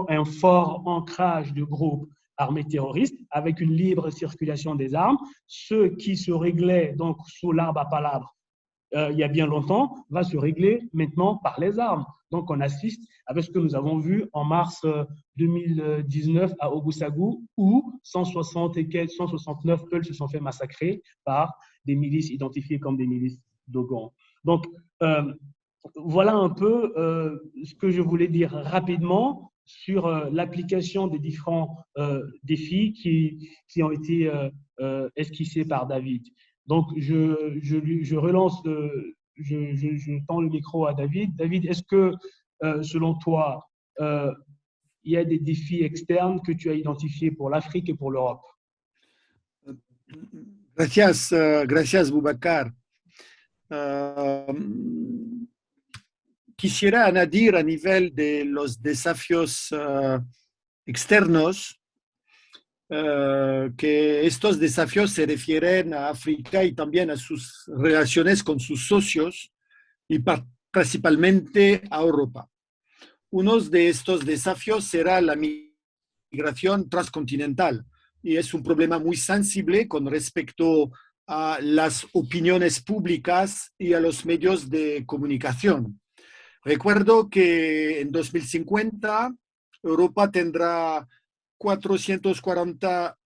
un fort ancrage de groupes armés terroristes avec une libre circulation des armes, ce qui se réglait donc sous l'arbre à palabres euh, il y a bien longtemps, va se régler maintenant par les armes. Donc, on assiste avec ce que nous avons vu en mars 2019 euh, à Ogusagou, où 160 et 169 Peuls se sont fait massacrer par des milices identifiées comme des milices Dogon. Donc, euh, voilà un peu ce que je voulais dire rapidement sur l'application des différents défis qui, qui, ont été esquissés par David. Donc, je, relance, le, je, tends le micro à David. David, est-ce que, euh, selon toi, euh, il y a des défis externes que tu as identifiés pour l'Afrique et pour l'Europe? Gracias, uh, gracias Boubacar. Uh, quisiera añadir a nivel de los desafíos externos Uh, que estos desafíos se refieren a África y también a sus relaciones con sus socios y principalmente a Europa. Uno de estos desafíos será la migración transcontinental, y es un problema muy sensible con respecto a las opiniones públicas y a los medios de comunicación. Recuerdo que en 2050 Europa tendrá 440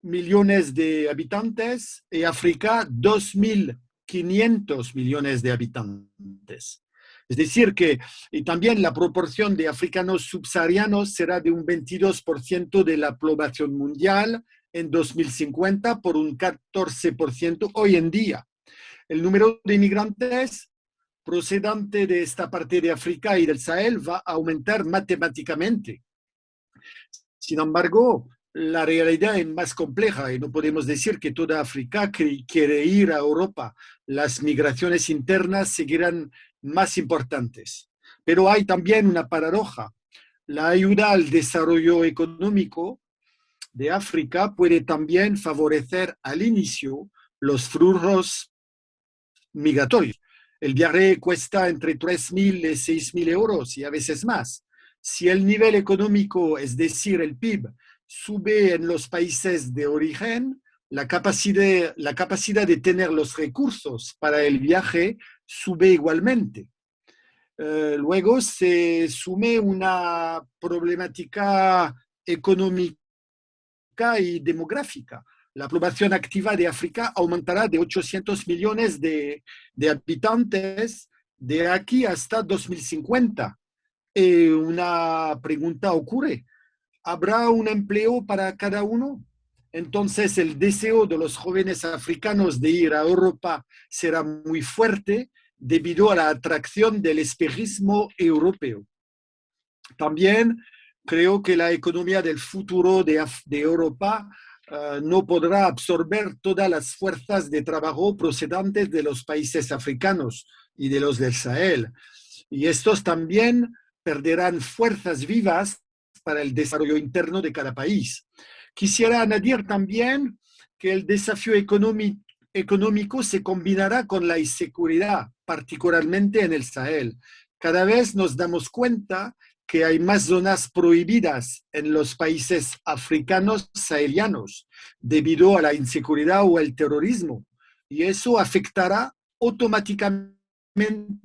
millones de habitantes y África 2.500 millones de habitantes. Es decir, que y también la proporción de africanos subsaharianos será de un 22% de la población mundial en 2050 por un 14% hoy en día. El número de inmigrantes procedente de esta parte de África y del Sahel va a aumentar matemáticamente. Sin embargo, la realidad es más compleja y no podemos decir que toda África quiere ir a Europa. Las migraciones internas seguirán más importantes. Pero hay también una paradoja. La ayuda al desarrollo económico de África puede también favorecer al inicio los flujos migratorios. El viaje cuesta entre 3.000 y 6.000 euros y a veces más. Si el nivel económico, es decir, el PIB, sube en los países de origen, la capacidad, de tener los recursos para el viaje sube igualmente. Eh, luego se sume una problemática económica y demográfica. La población activa de África aumentará de 800 millones de habitantes de aquí hasta 2050. Y una pregunta ocurre, ¿habrá un empleo para cada uno? Entonces el deseo de los jóvenes africanos de ir a Europa será muy fuerte debido a la atracción del espejismo europeo. También creo que la economía del futuro de, Europa eh, no podrá absorber todas las fuerzas de trabajo procedentes de los países africanos y de los del Sahel. Y estos también perderán fuerzas vivas para el desarrollo interno de cada país. Quisiera añadir también que el desafío económico se combinará con la inseguridad, particularmente en el Sahel. Cada vez nos damos cuenta que hay más zonas prohibidas en los países africanos sahelianos debido a la inseguridad o el terrorismo. Y eso afectará automáticamente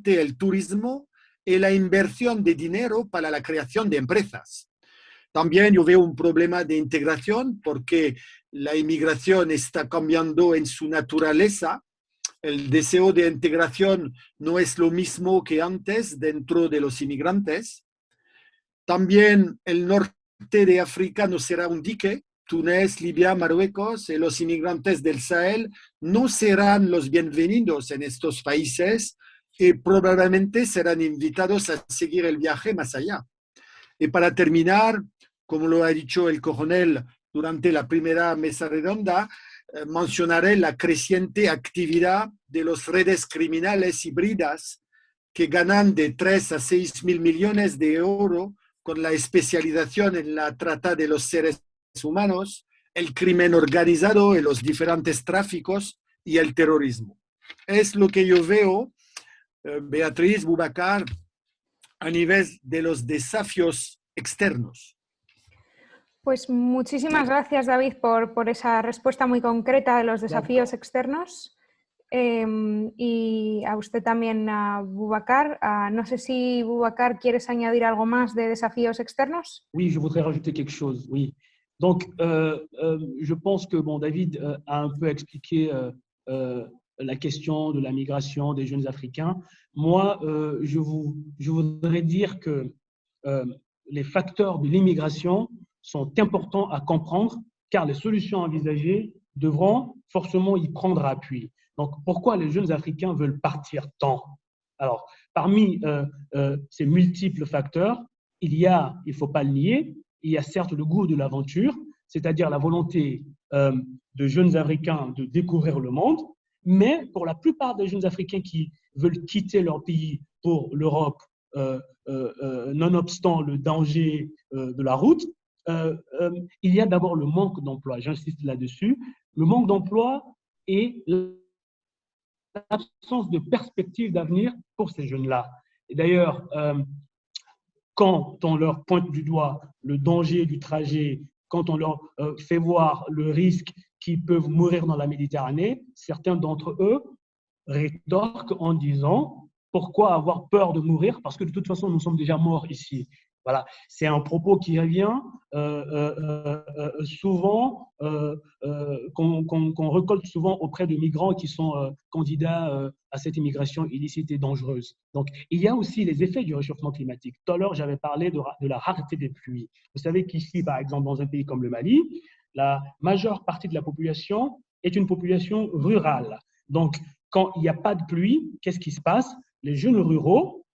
el turismo la inversión de dinero para la creación de empresas. También yo veo un problema de integración porque la inmigración está cambiando en su naturaleza. El deseo de integración no es lo mismo que antes dentro de los inmigrantes. También el norte de África no será un dique. Túnez, Libia, Marruecos y los inmigrantes del Sahel no serán los bienvenidos en estos países y probablemente serán invitados a seguir el viaje más allá. Y para terminar, como lo ha dicho el coronel durante la primera mesa redonda, eh, mencionaré la creciente actividad de las redes criminales híbridas que ganan de 3 a 6 mil millones de euros con la especialización en la trata de los seres humanos, el crimen organizado y los diferentes tráficos y el terrorismo. Es lo que yo veo, Beatriz Bubacar, a nivel de los desafíos externos. Pues muchísimas gracias, David, por, por esa respuesta muy concreta de los desafíos externos. Em, y a usted también, a Boubacar. no sé si, Boubacar, quieres añadir algo más de desafíos externos. Oui, je voudrais rajouter quelque chose, oui. Donc, euh, euh, je pense que bon, David euh, a un peu expliqué la question de la migration des jeunes Africains. Moi, je, vous, je voudrais dire que les facteurs de l'immigration sont importants à comprendre car les solutions envisagées devront forcément y prendre appui. Donc, pourquoi les jeunes Africains veulent partir tant? Alors, parmi euh, euh, ces multiples facteurs, il y a, il ne faut pas le nier, il y a certes le goût de l'aventure, c'est-à-dire la volonté euh, de jeunes Africains de découvrir le monde, mais pour la plupart des jeunes Africains qui veulent quitter leur pays pour l'Europe, nonobstant le danger de la route, il y a d'abord le manque d'emploi, j'insiste là-dessus, le manque d'emploi et l'absence de perspective d'avenir pour ces jeunes-là. Et d'ailleurs, euh, quand on leur pointe du doigt le danger du trajet quand on leur euh, fait voir le risque qu'ils peuvent mourir dans la Méditerranée, certains d'entre eux rétorquent en disant pourquoi avoir peur de mourir? Parce que de toute façon, nous sommes déjà morts ici. Voilà, c'est un propos qui revient euh, euh, euh, souvent, qu'on récolte souvent auprès de migrants qui sont candidats à cette immigration illicite et dangereuse. Donc, il y a aussi les effets du réchauffement climatique. Tout à l'heure, j'avais parlé de, de, la rareté des pluies. Vous savez qu'ici, par exemple, dans un pays comme le Mali, la majeure partie de la population est une population rurale. Donc, quand il n'y a pas de pluie, qu'est-ce qui se passe? Les jeunes ruraux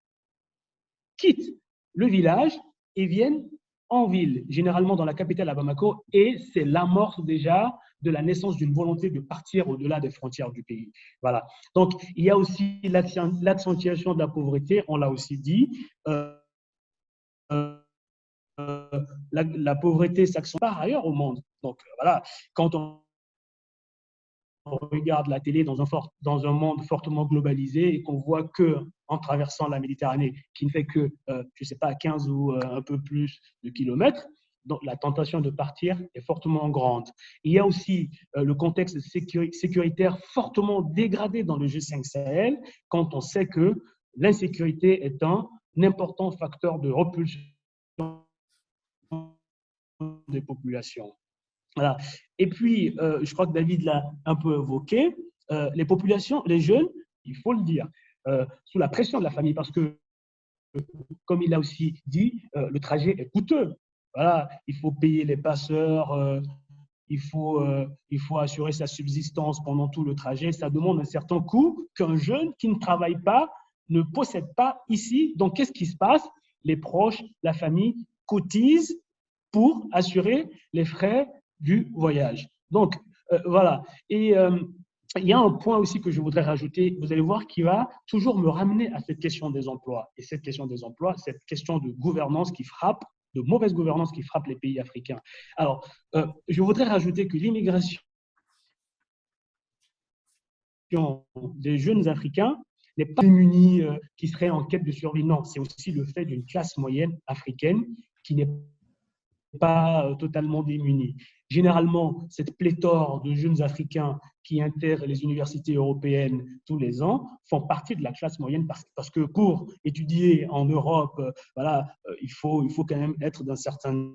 quittent le village et viennent en ville, généralement dans la capitale à Bamako, et c'est l'amorce déjà de la naissance d'une volonté de partir au-delà des frontières du pays. Voilà. Donc, il y a aussi l'accentuation de la pauvreté, on l'a aussi dit. Euh, euh, la, la, pauvreté s'accentue par ailleurs au monde. Donc, voilà, quand on regarde la télé dans un, monde fortement globalisé et qu'on voit que en traversant la Méditerranée, qui ne fait que, euh, je ne sais pas, 15 ou euh, un peu plus de kilomètres, la tentation de partir est fortement grande. Il y a aussi euh, le contexte sécuritaire fortement dégradé dans le G5 Sahel, quand on sait que l'insécurité est un important facteur de repulsion des populations. Voilà. Et puis, euh, je crois que David l'a un peu évoqué, euh, les populations, les jeunes, il faut le dire, euh, sous la pression de la famille, parce que, comme il a aussi dit, le trajet est coûteux. Voilà, il faut payer les passeurs, il, faut, il faut assurer sa subsistance pendant tout le trajet. Ça demande un certain coût qu'un jeune qui ne travaille pas ne possède pas ici. Donc, qu'est-ce qui se passe? Les proches, la famille cotisent pour assurer les frais du voyage. Donc, euh, voilà. Et euh, il y a un point aussi que je voudrais rajouter, vous allez voir, qui va toujours me ramener à cette question des emplois. Et cette question des emplois, cette question de gouvernance qui frappe, de mauvaise gouvernance qui frappe les pays africains. Alors, euh, je voudrais rajouter que l'immigration des jeunes Africains n'est pas démunie qui serait en quête de survie. Non, c'est aussi le fait d'une classe moyenne africaine qui n'est pas totalement démunie. Généralement, cette pléthore de jeunes Africains qui intègrent les universités européennes tous les ans font partie de la classe moyenne parce, que pour étudier en Europe, euh, voilà, euh, il, faut, il faut quand même être d'un certain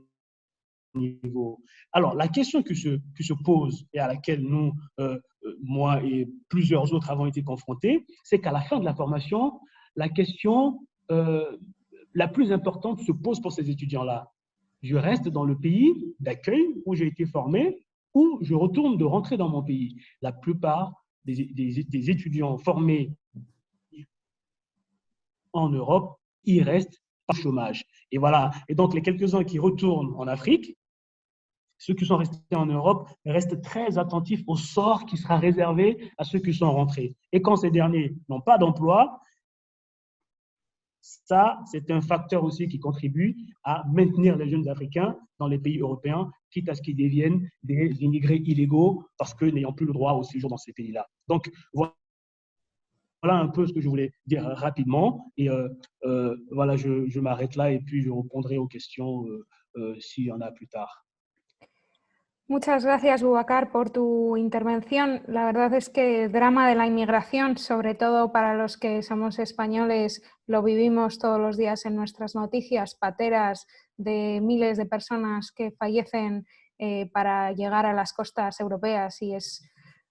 niveau. Alors, la question qui se, qui se pose et à laquelle nous, euh, moi et plusieurs autres avons été confrontés, c'est qu'à la fin de la formation, la question la plus importante se pose pour ces étudiants-là je reste dans le pays d'accueil où j'ai été formé ou je retourne de rentrer dans mon pays. La plupart des, étudiants formés en Europe, ils restent au chômage. Et voilà. Et donc, les quelques-uns qui retournent en Afrique, ceux qui sont restés en Europe restent très attentifs au sort qui sera réservé à ceux qui sont rentrés. Et quand ces derniers n'ont pas d'emploi, ça, c'est un facteur aussi qui contribue à maintenir les jeunes Africains dans les pays européens, quitte à ce qu'ils deviennent des immigrés illégaux parce que n'ayant plus le droit au séjour dans ces pays-là. Donc, voilà un peu ce que je voulais dire rapidement. Et euh, euh, voilà, je, m'arrête là et puis je répondrai aux questions euh, s'il y en a plus tard. Muchas gracias, Bubacar, por tu intervención. La verdad es que el drama de la inmigración, sobre todo para los que somos españoles, lo vivimos todos los días en nuestras noticias, pateras de miles de personas que fallecen eh, para llegar a las costas europeas y es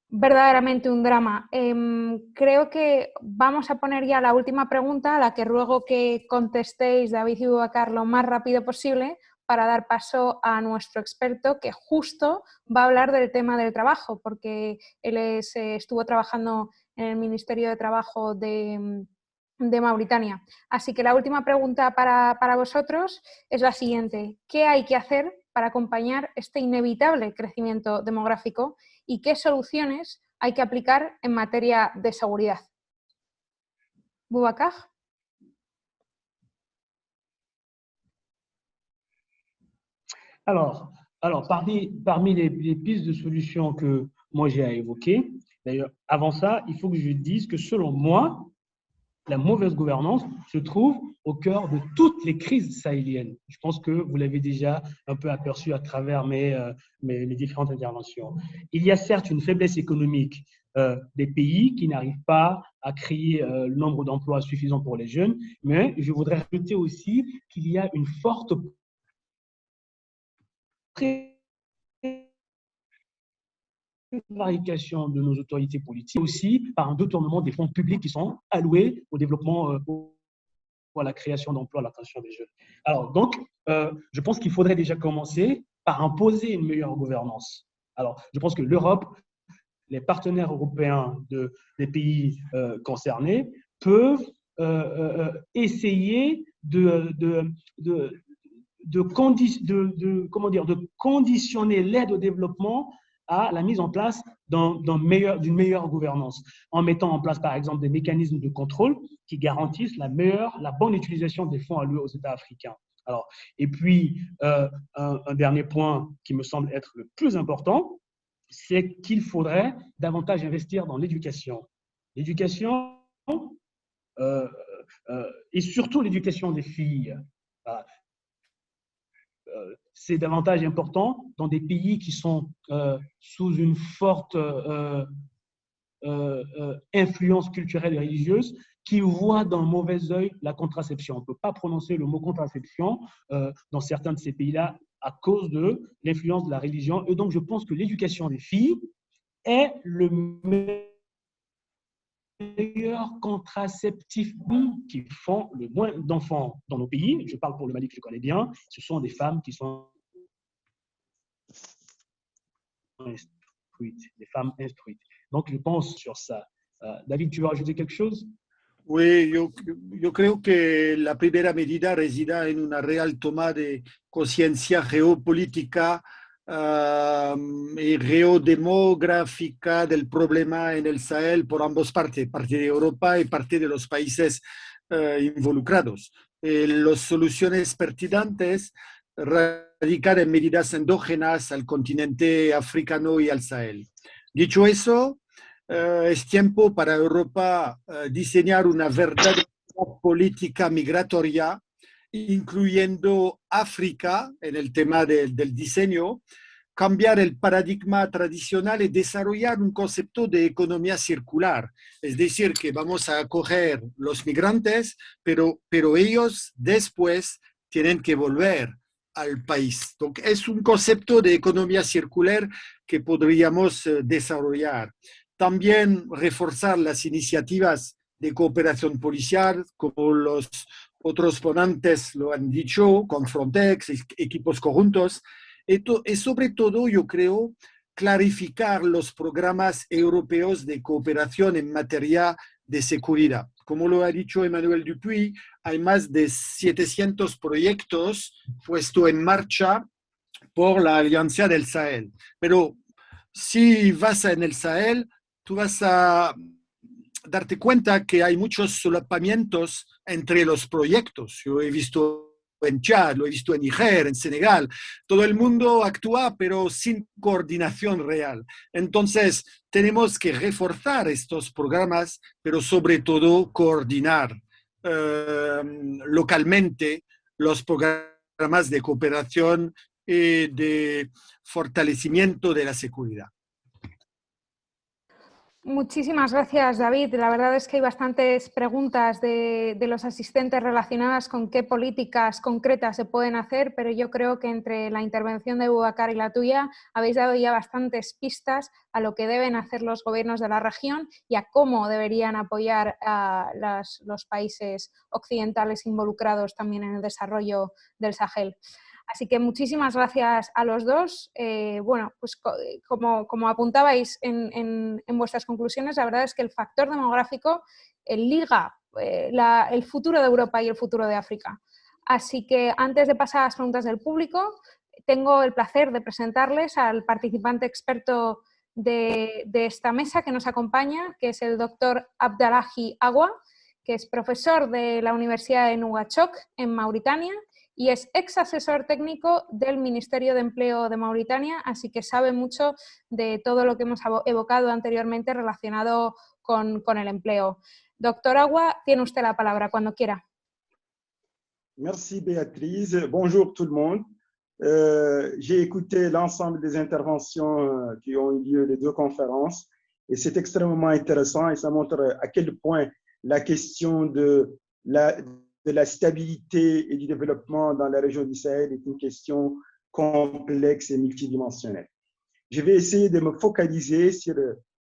verdaderamente un drama. Em, creo que vamos a poner ya la última pregunta, a la que ruego que contestéis, David y Bubacar, lo más rápido posible, para dar paso a nuestro experto que justo va a hablar del tema del trabajo, porque él eh, estuvo trabajando en el Ministerio de Trabajo de, Mauritania. Así que la última pregunta para, para vosotros es la siguiente. ¿Qué hay que hacer para acompañar este inevitable crecimiento demográfico y qué soluciones hay que aplicar en materia de seguridad? Boubacar Alors, alors parmi, parmi les, pistes de solutions que moi j'ai à évoquer, d'ailleurs, avant ça, il faut que je dise que selon moi, la mauvaise gouvernance se trouve au cœur de toutes les crises sahéliennes. Je pense que vous l'avez déjà un peu aperçu à travers mes, euh, mes, différentes interventions. Il y a certes une faiblesse économique euh, des pays qui n'arrivent pas à créer euh, le nombre d'emplois suffisant pour les jeunes, mais je voudrais rajouter aussi qu'il y a une forte prévarication de nos autorités politiques, aussi par un détournement des fonds publics qui sont alloués au développement, euh, à la création d'emplois, à l'attention des jeunes. Alors, donc, euh, je pense qu'il faudrait déjà commencer par imposer une meilleure gouvernance. Alors, je pense que l'Europe, les partenaires européens de, des pays euh, concernés peuvent essayer de de, conditionner l'aide au développement à la mise en place d'une meilleure, gouvernance, en mettant en place, par exemple, des mécanismes de contrôle qui garantissent la meilleure, la bonne utilisation des fonds alloués aux États africains. Alors, et puis, euh, un, dernier point qui me semble être le plus important, c'est qu'il faudrait davantage investir dans l'éducation. L'éducation, euh, euh, et surtout l'éducation des filles. C'est davantage important dans des pays qui sont euh, sous une forte euh, influence culturelle et religieuse, qui voient d'un mauvais œil la contraception. On ne peut pas prononcer le mot contraception dans certains de ces pays-là à cause de l'influence de la religion. Et donc, je pense que l'éducation des filles est le meilleur meilleurs contraceptifs qui font le moins d'enfants dans nos pays, je parle pour le Mali que je connais bien, ce sont des femmes qui sont instruites, des femmes instruites. Donc, je pense sur ça. Euh, David, tu veux ajouter quelque chose? Oui, yo, yo creo que la primera medida resida en una real toma de conciencia geopolítica y geodemográfica del problema en el Sahel por ambos partes, parte de Europa y parte de los países eh, involucrados. Eh, las soluciones pertinentes radican en medidas endógenas al continente africano y al Sahel. Dicho eso, eh, es tiempo para Europa diseñar una verdadera política migratoria incluyendo África en el tema del diseño, cambiar el paradigma tradicional y desarrollar un concepto de economía circular. Es decir, que vamos a acoger los migrantes, pero, pero ellos después tienen que volver al país. es un concepto de economía circular que podríamos eh, desarrollar. También reforzar las iniciativas de cooperación policial, como los otros ponentes lo han dicho, con Frontex, equipos conjuntos, y sobre todo yo creo clarificar los programas europeos de cooperación en materia de seguridad. Como lo ha dicho Emmanuel Dupuy, hay más de 700 proyectos puestos en marcha por la Alianza del Sahel. Pero si vas en el Sahel, tú vas a darte cuenta que hay muchos solapamientos entre los proyectos. Yo he visto en Chad, lo he visto en Niger, en Senegal. Todo el mundo actúa, pero sin coordinación real. Entonces, tenemos que reforzar estos programas, pero sobre todo coordinar eh, localmente los programas de cooperación y de fortalecimiento de la seguridad. Muchísimas gracias, David. La verdad es que hay bastantes preguntas de, los asistentes relacionadas con qué políticas concretas se pueden hacer, pero yo creo que entre la intervención de Bubacar y la tuya habéis dado ya bastantes pistas a lo que deben hacer los gobiernos de la región y a cómo deberían apoyar a los países occidentales involucrados también en el desarrollo del Sahel. Así que muchísimas gracias a los dos. Eh, bueno, pues como, apuntabais en, vuestras conclusiones, la verdad es que el factor demográfico liga eh, el futuro de Europa y el futuro de África. Así que antes de pasar a las preguntas del público, tengo el placer de presentarles al participante experto de, de esta mesa que nos acompaña, que es el doctor Abdallahi Agua, que es profesor de la Universidad de Nuachok en Mauritania y es ex asesor técnico del Ministerio de Empleo de Mauritania, así que sabe mucho de todo lo que hemos evocado anteriormente relacionado con, el empleo. Doctor Agua, tiene usted la palabra cuando quiera. Merci Béatrice. Bonjour tout le monde. Euh, J'ai écouté l'ensemble des interventions euh, qui ont eu lieu, les deux conférences, et c'est extrêmement intéressant et ça montre à quel point la question de la, de la stabilité et du développement dans la région du Sahel est une question complexe et multidimensionnelle. Je vais essayer de me focaliser sur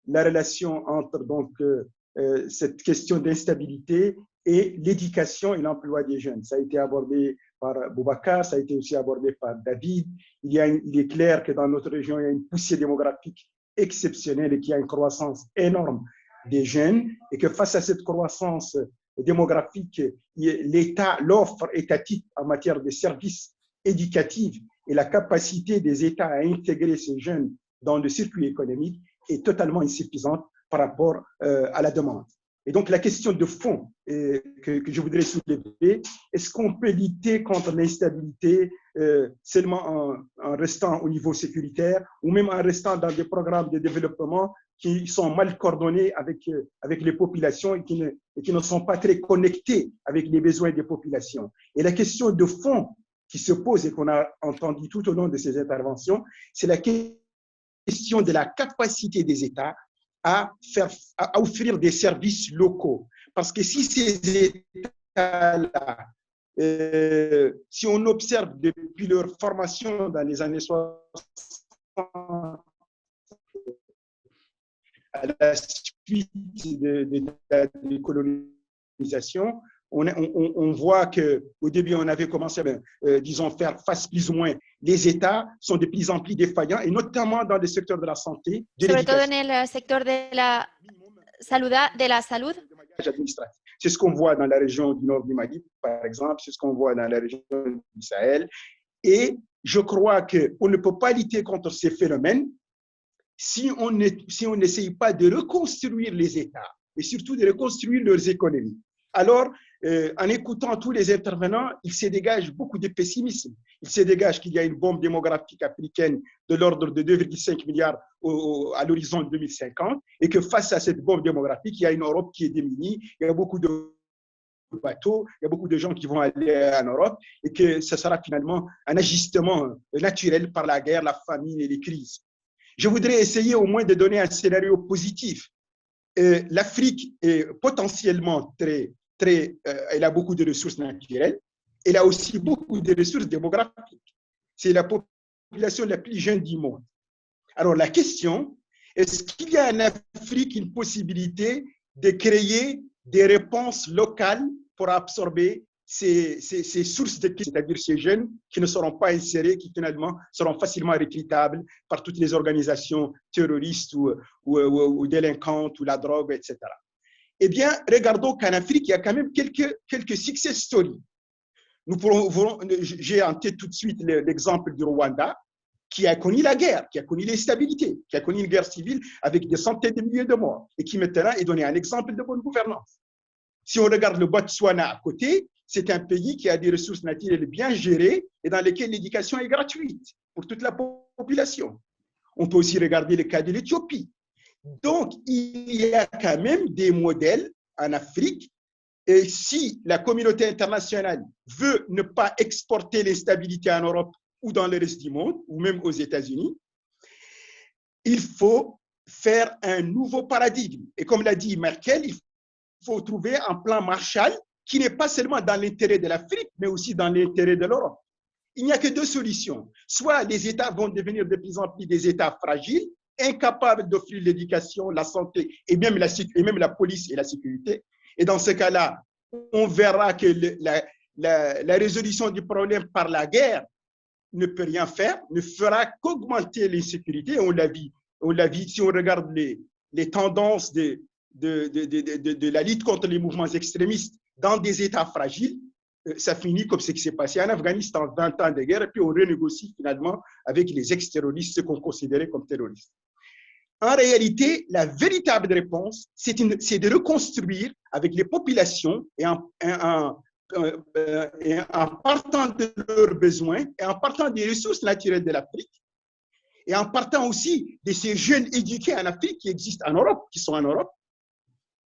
la relation entre donc, euh, cette question d'instabilité et l'éducation et l'emploi des jeunes. Ça a été abordé par Boubacar, ça a été aussi abordé par David. Il, il est clair que dans notre région, il y a une poussée démographique exceptionnelle et qu'il y a une croissance énorme des jeunes et que face à cette croissance démographique, l'offre étatique en matière de services éducatifs et la capacité des États à intégrer ces jeunes dans le circuit économique est totalement insuffisante par rapport euh, à la demande. Et donc, la question de fond euh, que, je voudrais soulever, est-ce qu'on peut lutter contre l'instabilité euh, seulement en, en, restant au niveau sécuritaire ou même en restant dans des programmes de développement qui sont mal coordonnés avec, euh, avec les populations et qui, ne, et qui ne sont pas très connectés avec les besoins des populations. Et la question de fond qui se pose et qu'on a entendu tout au long de ces interventions, c'est la question de la capacité des États à, faire, à offrir des services locaux. Parce que si ces États-là, euh, si on observe depuis leur formation dans les années 60, à la suite de, de, de la colonisation, on, on, on voit qu'au début, on avait commencé à, ben, euh, disons, faire face plus ou moins. Les États sont de plus en plus défaillants, et notamment dans le secteur de la santé. De Sobre todo en el sector de la salud. De la salud. C'est ce qu'on voit dans la région du nord du Mali, par exemple, c'est ce qu'on voit dans la région du Sahel. Et je crois qu'on ne peut pas lutter contre ces phénomènes si on n'essaye si pas de reconstruire les États et surtout de reconstruire leurs économies. Alors, euh, en écoutant tous les intervenants, il se dégage beaucoup de pessimisme. Il se dégage qu'il y a une bombe démographique africaine de l'ordre de 2,5 milliards à l'horizon 2050 et que face à cette bombe démographique, il y a une Europe qui est démunie, il y a beaucoup de bateaux, il y a beaucoup de gens qui vont aller en Europe et que ce sera finalement un ajustement naturel par la guerre, la famine et les crises. Je voudrais essayer au moins de donner un scénario positif. Euh, L'Afrique est potentiellement très très, euh, elle a beaucoup de ressources naturelles, elle a aussi beaucoup de ressources démographiques. C'est la population la plus jeune du monde. Alors la question, est-ce qu'il y a en Afrique une possibilité de créer des réponses locales pour absorber ces, ces, ces sources de c'est-à-dire ces jeunes qui ne seront pas insérés, qui finalement seront facilement recrutables par toutes les organisations terroristes ou délinquantes ou la drogue, etc. Eh bien, regardons qu'en Afrique, il y a quand même quelques, quelques success stories. Nous pourrons, j'ai en tête tout de suite l'exemple du Rwanda, qui a connu la guerre, qui a connu l'instabilité, qui a connu une guerre civile avec des centaines de milliers de morts, et qui maintenant est donné un exemple de bonne gouvernance. Si on regarde le Botswana à côté, c'est un pays qui a des ressources naturelles bien gérées et dans lesquelles l'éducation est gratuite pour toute la population. On peut aussi regarder le cas de l'Éthiopie, donc, il y a quand même des modèles en Afrique. Et si la communauté internationale veut ne pas exporter l'instabilité en Europe ou dans le reste du monde, ou même aux États-Unis, il faut faire un nouveau paradigme. Et comme l'a dit Merkel, il faut trouver un plan Marshall qui n'est pas seulement dans l'intérêt de l'Afrique, mais aussi dans l'intérêt de l'Europe. Il n'y a que deux solutions. Soit les États vont devenir de plus en plus des États fragiles, incapables d'offrir l'éducation, la santé et même la, police et la sécurité. Et dans ce cas-là, on verra que la, résolution du problème par la guerre ne peut rien faire, ne fera qu'augmenter l'insécurité. On l'a vu, vu si on regarde les, tendances de la lutte contre les mouvements extrémistes dans des États fragiles, euh, ça finit comme ce qui s'est passé en Afghanistan, 20 ans de guerre, et puis on renégocie finalement avec les ex-terroristes, ceux qu'on considérait comme terroristes. En réalité, la véritable réponse, c'est de reconstruire avec les populations et en, en, et en, partant de leurs besoins et en partant des ressources naturelles de l'Afrique et en partant aussi de ces jeunes éduqués en Afrique qui existent en Europe, qui sont en Europe,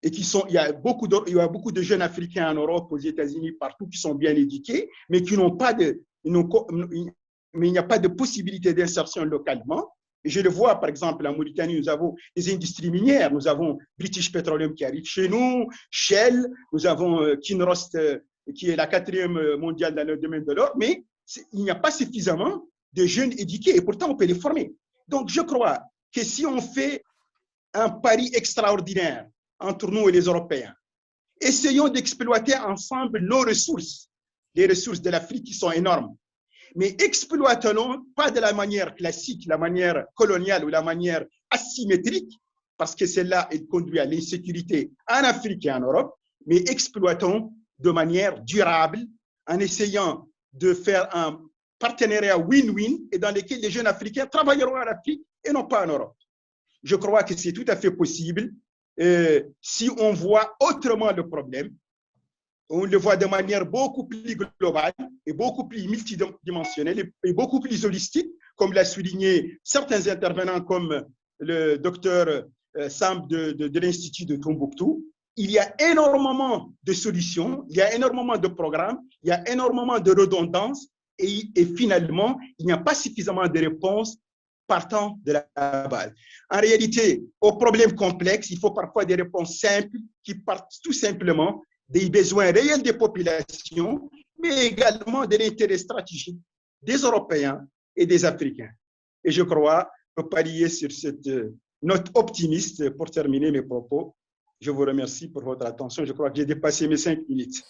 et qui sont, il y, a beaucoup de, il y a beaucoup de jeunes Africains en Europe, aux États-Unis, partout, qui sont bien éduqués, mais qui n'ont pas de, mais il n'y a pas de possibilité d'insertion localement. Je le vois, par exemple, en Mauritanie, nous avons des industries minières. Nous avons British Petroleum qui arrive chez nous, Shell, nous avons euh, Kinrost, euh, qui est la quatrième euh, mondiale dans le domaine de l'or, mais il n'y a pas suffisamment de jeunes éduqués et pourtant on peut les former. Donc je crois que si on fait un pari extraordinaire entre nous et les Européens, essayons d'exploiter ensemble nos ressources, les ressources de l'Afrique qui sont énormes, mais exploitons pas de la manière classique, la manière coloniale ou la manière asymétrique, parce que celle-là, elle conduit à l'insécurité en Afrique et en Europe, mais exploitons de manière durable en essayant de faire un partenariat win-win et dans lequel les jeunes Africains travailleront en Afrique et non pas en Europe. Je crois que c'est tout à fait possible euh, si on voit autrement le problème, on le voit de manière beaucoup plus globale et beaucoup plus multidimensionnelle et beaucoup plus holistique, comme l'a souligné certains intervenants comme le docteur euh, Sam de, l'Institut de Tombouctou. Il y a énormément de solutions, il y a énormément de programmes, il y a énormément de redondances et finalement, il n'y a pas suffisamment de réponses partant de la base. En réalité, aux problèmes complexes, il faut parfois des réponses simples qui partent tout simplement des besoins réels des populations, mais également de l'intérêt stratégique des Européens et des Africains. Et je crois que parier sur cette note optimiste pour terminer mes propos. Je vous remercie por votre attention. Je crois que j'ai dépassé mes cinq minutes.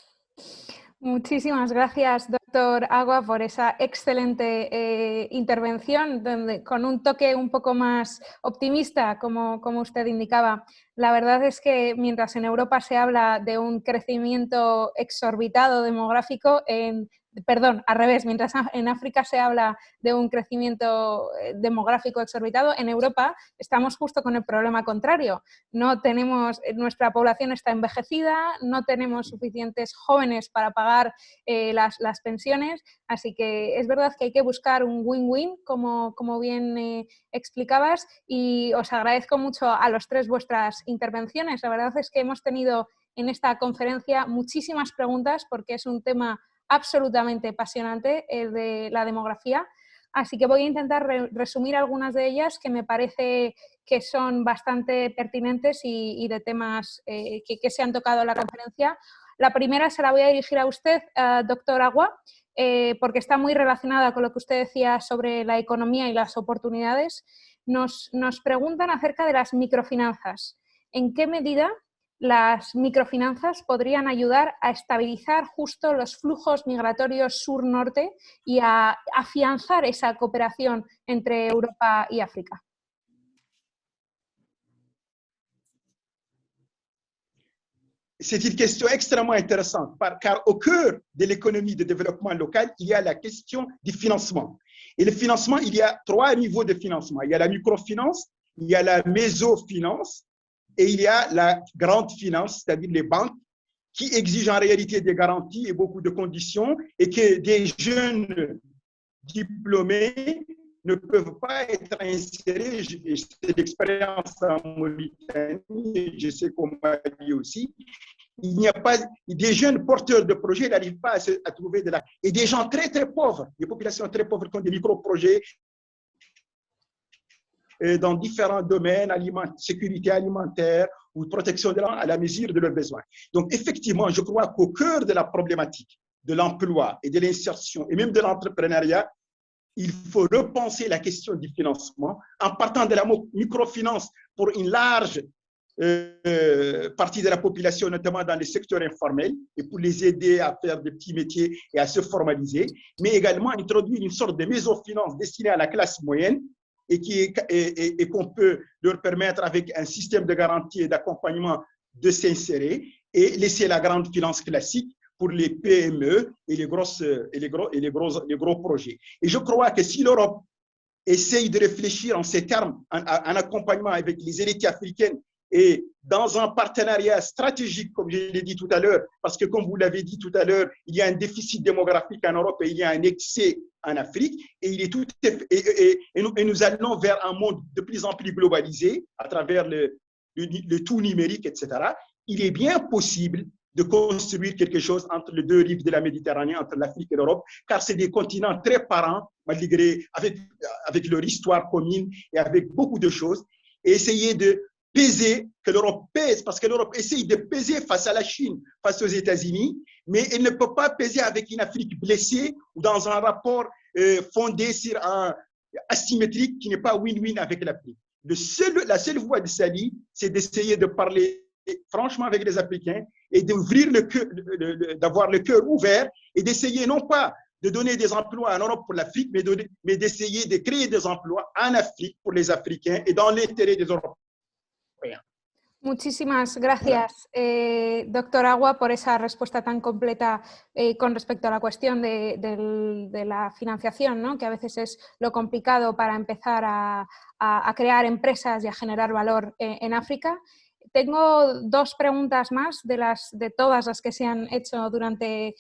Muchísimas gracias, doctor Agua, por esa excelente eh, intervención, donde, con un toque un poco más optimista, como, como usted indicaba. La verdad es que mientras en Europa se habla de un crecimiento exorbitado demográfico, en perdón, al revés, mientras en África se habla de un crecimiento eh, demográfico exorbitado, en Europa estamos justo con el problema contrario. No tenemos, eh, nuestra población está envejecida, no tenemos suficientes jóvenes para pagar eh, las, pensiones, así que es verdad que hay que buscar un win-win, como, como, bien explicabas, y os agradezco mucho a los tres vuestras intervenciones. La verdad es que hemos tenido en esta conferencia muchísimas preguntas porque es un tema absolutamente apasionante eh, de la demografía. Así que voy a intentar resumir algunas de ellas que me parece que son bastante pertinentes y, de temas eh, que, se han tocado en la conferencia. La primera se la voy a dirigir a usted, doctor Agua, eh, porque está muy relacionada con lo que usted decía sobre la economía y las oportunidades. Nos preguntan acerca de las microfinanzas. ¿En qué medida las microfinanzas podrían ayudar a estabilizar justo los flujos migratorios sur-norte y a afianzar esa cooperación entre Europa y África. C'est une question extrêmement intéressante, car au cœur de l'économie de développement local, il y a la question du financement. Et le financement, il y a trois niveaux de financement. Il y a la microfinance, il y a la mésofinance et il y a la grande finance, c'est-à-dire les banques, qui exigent en réalité des garanties et beaucoup de conditions et que des jeunes diplômés ne peuvent pas être insérés. C'est l'expérience en Mauritanie, je sais qu'au Mali aussi. Il n'y a pas des jeunes porteurs de projets n'arrivent pas à, trouver de la et des gens très très pauvres, des populations très pauvres qui ont des micro-projets dans différents domaines, sécurité alimentaire ou protection de à la mesure de leurs besoins. Donc, effectivement, je crois qu'au cœur de la problématique de l'emploi et de l'insertion et même de l'entrepreneuriat, il faut repenser la question du financement en partant de la microfinance pour une large euh, partie de la population, notamment dans les secteurs informels, et pour les aider à faire des petits métiers et à se formaliser, mais également introduire une sorte de mésofinance destinée à la classe moyenne et qu'on et, et, peut leur permettre avec un système de garantie et d'accompagnement de s'insérer et laisser la grande finance classique pour les PME et les, grosses, et les, gros, et les, gros, les gros projets. Et je crois que si l'Europe essaye de réfléchir en ces termes, en, en accompagnement avec les élites africaines et dans un partenariat stratégique, comme je l'ai dit tout à l'heure, parce que comme vous l'avez dit tout à l'heure, il y a un déficit démographique en Europe et il y a un excès en Afrique, et, nous, allons vers un monde de plus en plus globalisé à travers le, tout numérique, etc. il est bien possible de construire quelque chose entre les deux rives de la Méditerranée, entre l'Afrique et l'Europe, car c'est des continents très parents, malgré, avec, avec leur histoire commune et avec beaucoup de choses, et essayer de peser, que l'Europe pèse, parce que l'Europe essaye de peser face à la Chine, face aux États-Unis, mais elle ne peut pas peser avec une Afrique blessée ou dans un rapport euh, fondé sur un asymétrique qui n'est pas win-win avec l'Afrique. La seule voie de Sali, c'est d'essayer de parler franchement avec les Africains et d'ouvrir le cœur, d'avoir le cœur ouvert et d'essayer non pas de donner des emplois en Europe pour l'Afrique, mais d'essayer de, créer des emplois en Afrique pour les Africains et dans l'intérêt des Européens. Muchísimas gracias, eh, doctor Agua, por esa respuesta tan completa eh, con respecto a la cuestión de, la financiación, ¿no? que a veces es lo complicado para empezar a, crear empresas y a generar valor eh, en África. Tengo dos preguntas más de, las, de todas las que se han hecho durante,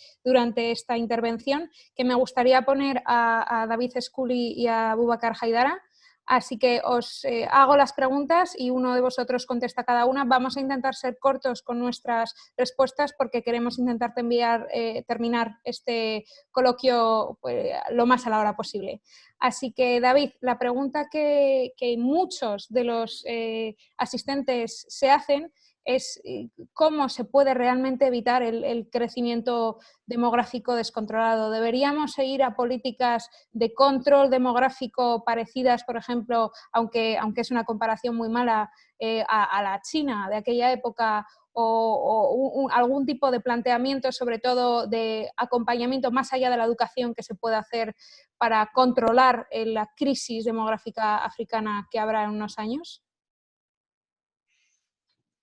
esta intervención que me gustaría poner a, David Scully y a Bubakar Haidara. Así que os eh, hago las preguntas y uno de vosotros contesta cada una. Vamos a intentar ser cortos con nuestras respuestas porque queremos intentar enviar, eh, terminar este coloquio pues, lo más a la hora posible. Así que, David, la pregunta que, muchos de los eh, asistentes se hacen es eh, cómo se puede realmente evitar el, crecimiento demográfico descontrolado. ¿Deberíamos ir a políticas de control demográfico parecidas, por ejemplo, aunque, aunque es una comparación muy mala, eh, a, la China de aquella época o, algún tipo de planteamiento, sobre todo de acompañamiento más allá de la educación que se puede hacer para controlar eh, la crisis demográfica africana que habrá en unos años?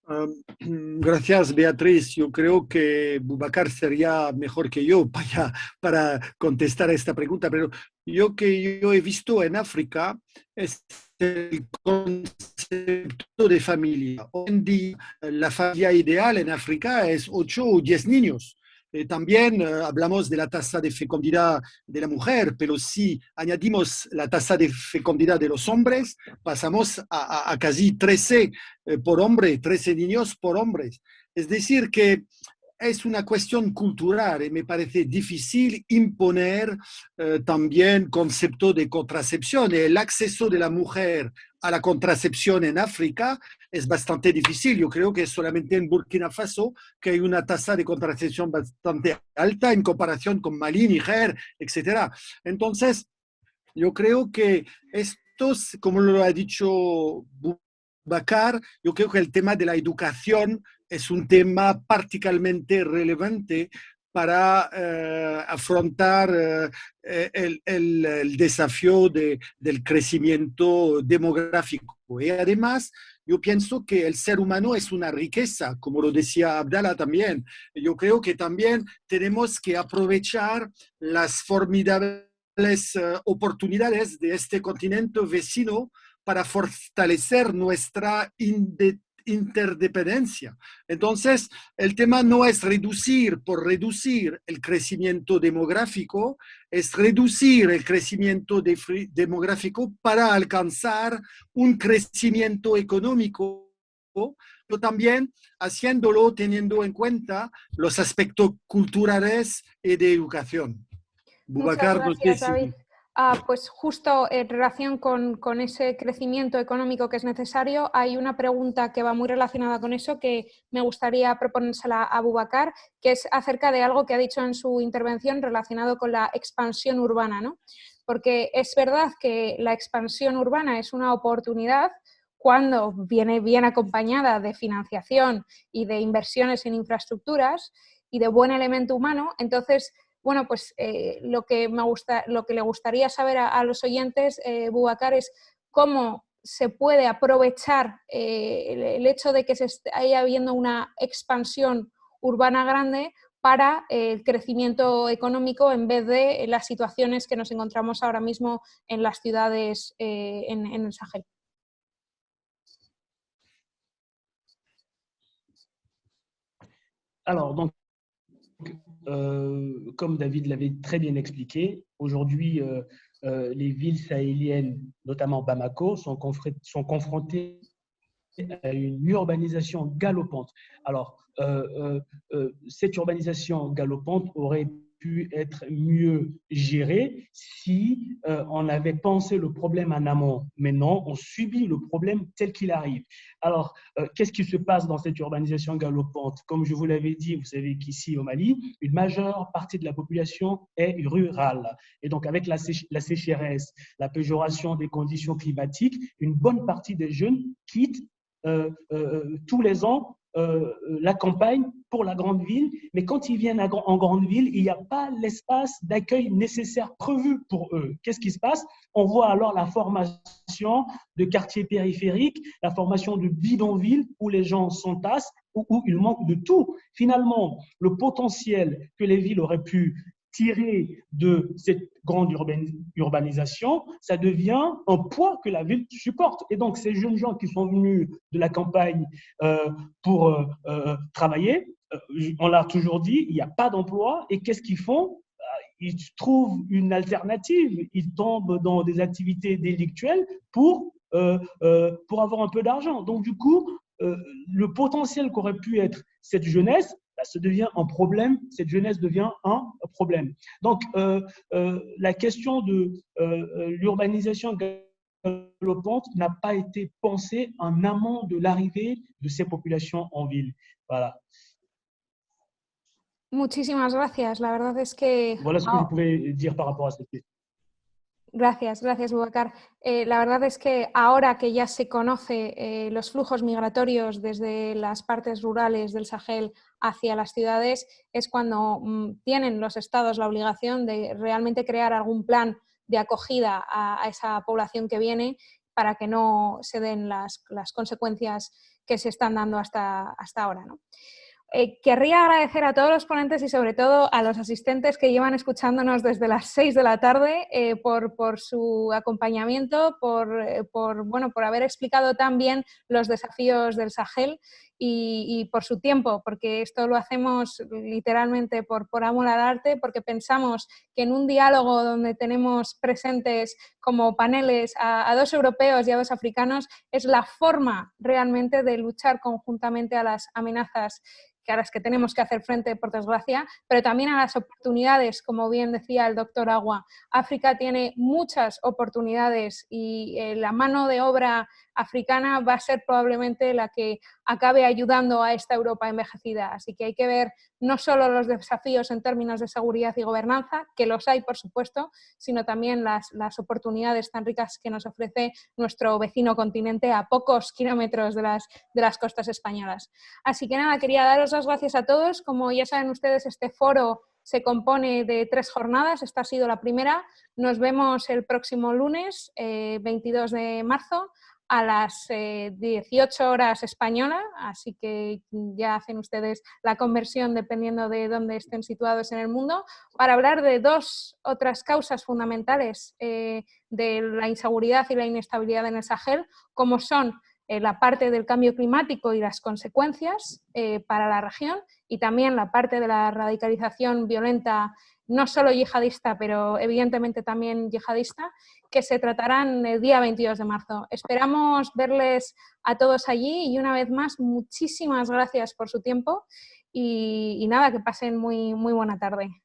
gracias, Beatriz. Yo creo que Bubacar sería mejor que yo para, para contestar esta pregunta, pero yo que yo he visto en África es el concepto de familia. Hoy en día, la familia ideal en África es 8 o 10 niños. Eh, también eh, hablamos de la tasa de fecundidad de la mujer, pero si añadimos la tasa de fecundidad de los hombres, pasamos a, casi 13 eh, por hombre, 13 niños por hombres. Es decir, que es una cuestión cultural y me parece difícil imponer también concepto de contracepción. El acceso de la mujer a la contracepción en África es bastante difícil. Yo creo que solamente en Burkina Faso que hay una tasa de contracepción bastante alta en comparación con Mali, Niger, etc. Entonces, yo creo que estos, como lo ha dicho Bakar, yo creo que el tema de la educación es un tema particularmente relevante para eh, afrontar eh, el, el, desafío de, del crecimiento demográfico. Y además, yo pienso que el ser humano es una riqueza, como lo decía Abdala también. Yo creo que también tenemos que aprovechar las formidables eh, oportunidades de este continente vecino para fortalecer nuestra independencia interdependencia. Entonces, el tema no es reducir por reducir el crecimiento demográfico, es reducir el crecimiento demográfico para alcanzar un crecimiento económico, pero también haciéndolo teniendo en cuenta los aspectos culturales y de educación. Ah, pues justo en relación con, ese crecimiento económico que es necesario, hay una pregunta que va muy relacionada con eso que me gustaría proponérsela a Bubacar, que es acerca de algo que ha dicho en su intervención relacionado con la expansión urbana. ¿no? Porque es verdad que la expansión urbana es una oportunidad cuando viene bien acompañada de financiación y de inversiones en infraestructuras y de buen elemento humano, entonces bueno, pues eh, lo, que me gusta, lo que le gustaría saber a, los oyentes, eh, Bubacar, es cómo se puede aprovechar eh, el, hecho de que se esté habiendo una expansión urbana grande para el crecimiento económico en vez de las situaciones que nos encontramos ahora mismo en las ciudades en, el Sahel. Euh, comme David l'avait très bien expliqué, aujourd'hui, euh, euh, les villes sahéliennes, notamment Bamako, sont confrontées à une urbanisation galopante. Alors, cette urbanisation galopante aurait pu être mieux géré si euh, on avait pensé le problème en amont. Mais non, on subit le problème tel qu'il arrive. Alors, euh, qu'est-ce qui se passe dans cette urbanisation galopante? Comme je vous l'avais dit, vous savez qu'ici au Mali, une majeure partie de la population est rurale. Et donc, avec la, la sécheresse, la péjoration des conditions climatiques, une bonne partie des jeunes quittent euh, tous les ans euh, la campagne pour la grande ville, mais quand ils viennent en grande ville, il n'y a pas l'espace d'accueil nécessaire prévu pour eux. Qu'est-ce qui se passe? On voit alors la formation de quartiers périphériques, la formation de bidonvilles où les gens s'entassent, où, où il manque de tout. Finalement, le potentiel que les villes auraient pu tirer de cette grande urbanisation, ça devient un poids que la ville supporte. Et donc, ces jeunes gens qui sont venus de la campagne euh, pour euh, euh, travailler, on l'a toujours dit, il n'y a pas d'emploi. Et qu'est-ce qu'ils font? Ils trouvent une alternative. Ils tombent dans des activités délictuelles pour, pour avoir un peu d'argent. Donc, du coup, le potentiel qu'aurait pu être cette jeunesse bah, ça devient un problème, cette jeunesse devient un problème. Donc, euh, euh, la question de euh, l'urbanisation galopante n'a pas été pensée en amont de l'arrivée de ces populations en ville. Voilà. Muchísimas gracias. La verdad es que... Voilà ce que je pouvais dire par rapport à cette question. Gracias, gracias, Bubacar. Eh, la verdad es que ahora que ya se conoce eh, los flujos migratorios desde las partes rurales del Sahel hacia las ciudades, es cuando mm, tienen los estados la obligación de realmente crear algún plan de acogida a, esa población que viene para que no se den las, consecuencias que se están dando hasta, hasta ahora. ¿no? Eh, querría agradecer a todos los ponentes y sobre todo a los asistentes que llevan escuchándonos desde las 6 de la tarde eh, por, su acompañamiento, eh, por, bueno, por haber explicado tan bien los desafíos del Sahel y, por su tiempo, porque esto lo hacemos literalmente por, amor al arte, porque pensamos que en un diálogo donde tenemos presentes como paneles a dos europeos y a dos africanos es la forma realmente de luchar conjuntamente a las amenazas a las que tenemos que hacer frente, por desgracia, pero también a las oportunidades, como bien decía el doctor Agua. África tiene muchas oportunidades y eh, la mano de obra africana va a ser probablemente la que acabe ayudando a esta Europa envejecida. Así que hay que ver no solo los desafíos en términos de seguridad y gobernanza, que los hay por supuesto, sino también las, oportunidades tan ricas que nos ofrece nuestro vecino continente a pocos kilómetros de las, de las costas españolas. Así que nada, quería daros las gracias a todos. Como ya saben ustedes, este foro se compone de tres jornadas. Esta ha sido la primera. Nos vemos el próximo lunes, 22 eh, de marzo, a las 18 eh, horas española, así que ya hacen ustedes la conversión dependiendo de dónde estén situados en el mundo, para hablar de dos otras causas fundamentales eh, de la inseguridad y la inestabilidad en el Sahel, como son la parte del cambio climático y las consecuencias para la región y también la parte de la radicalización violenta no solo yihadista, pero evidentemente también yihadista, que se tratarán el día 22 de marzo. Esperamos verles a todos allí y una vez más, muchísimas gracias por su tiempo y, y nada, que pasen muy, muy buena tarde.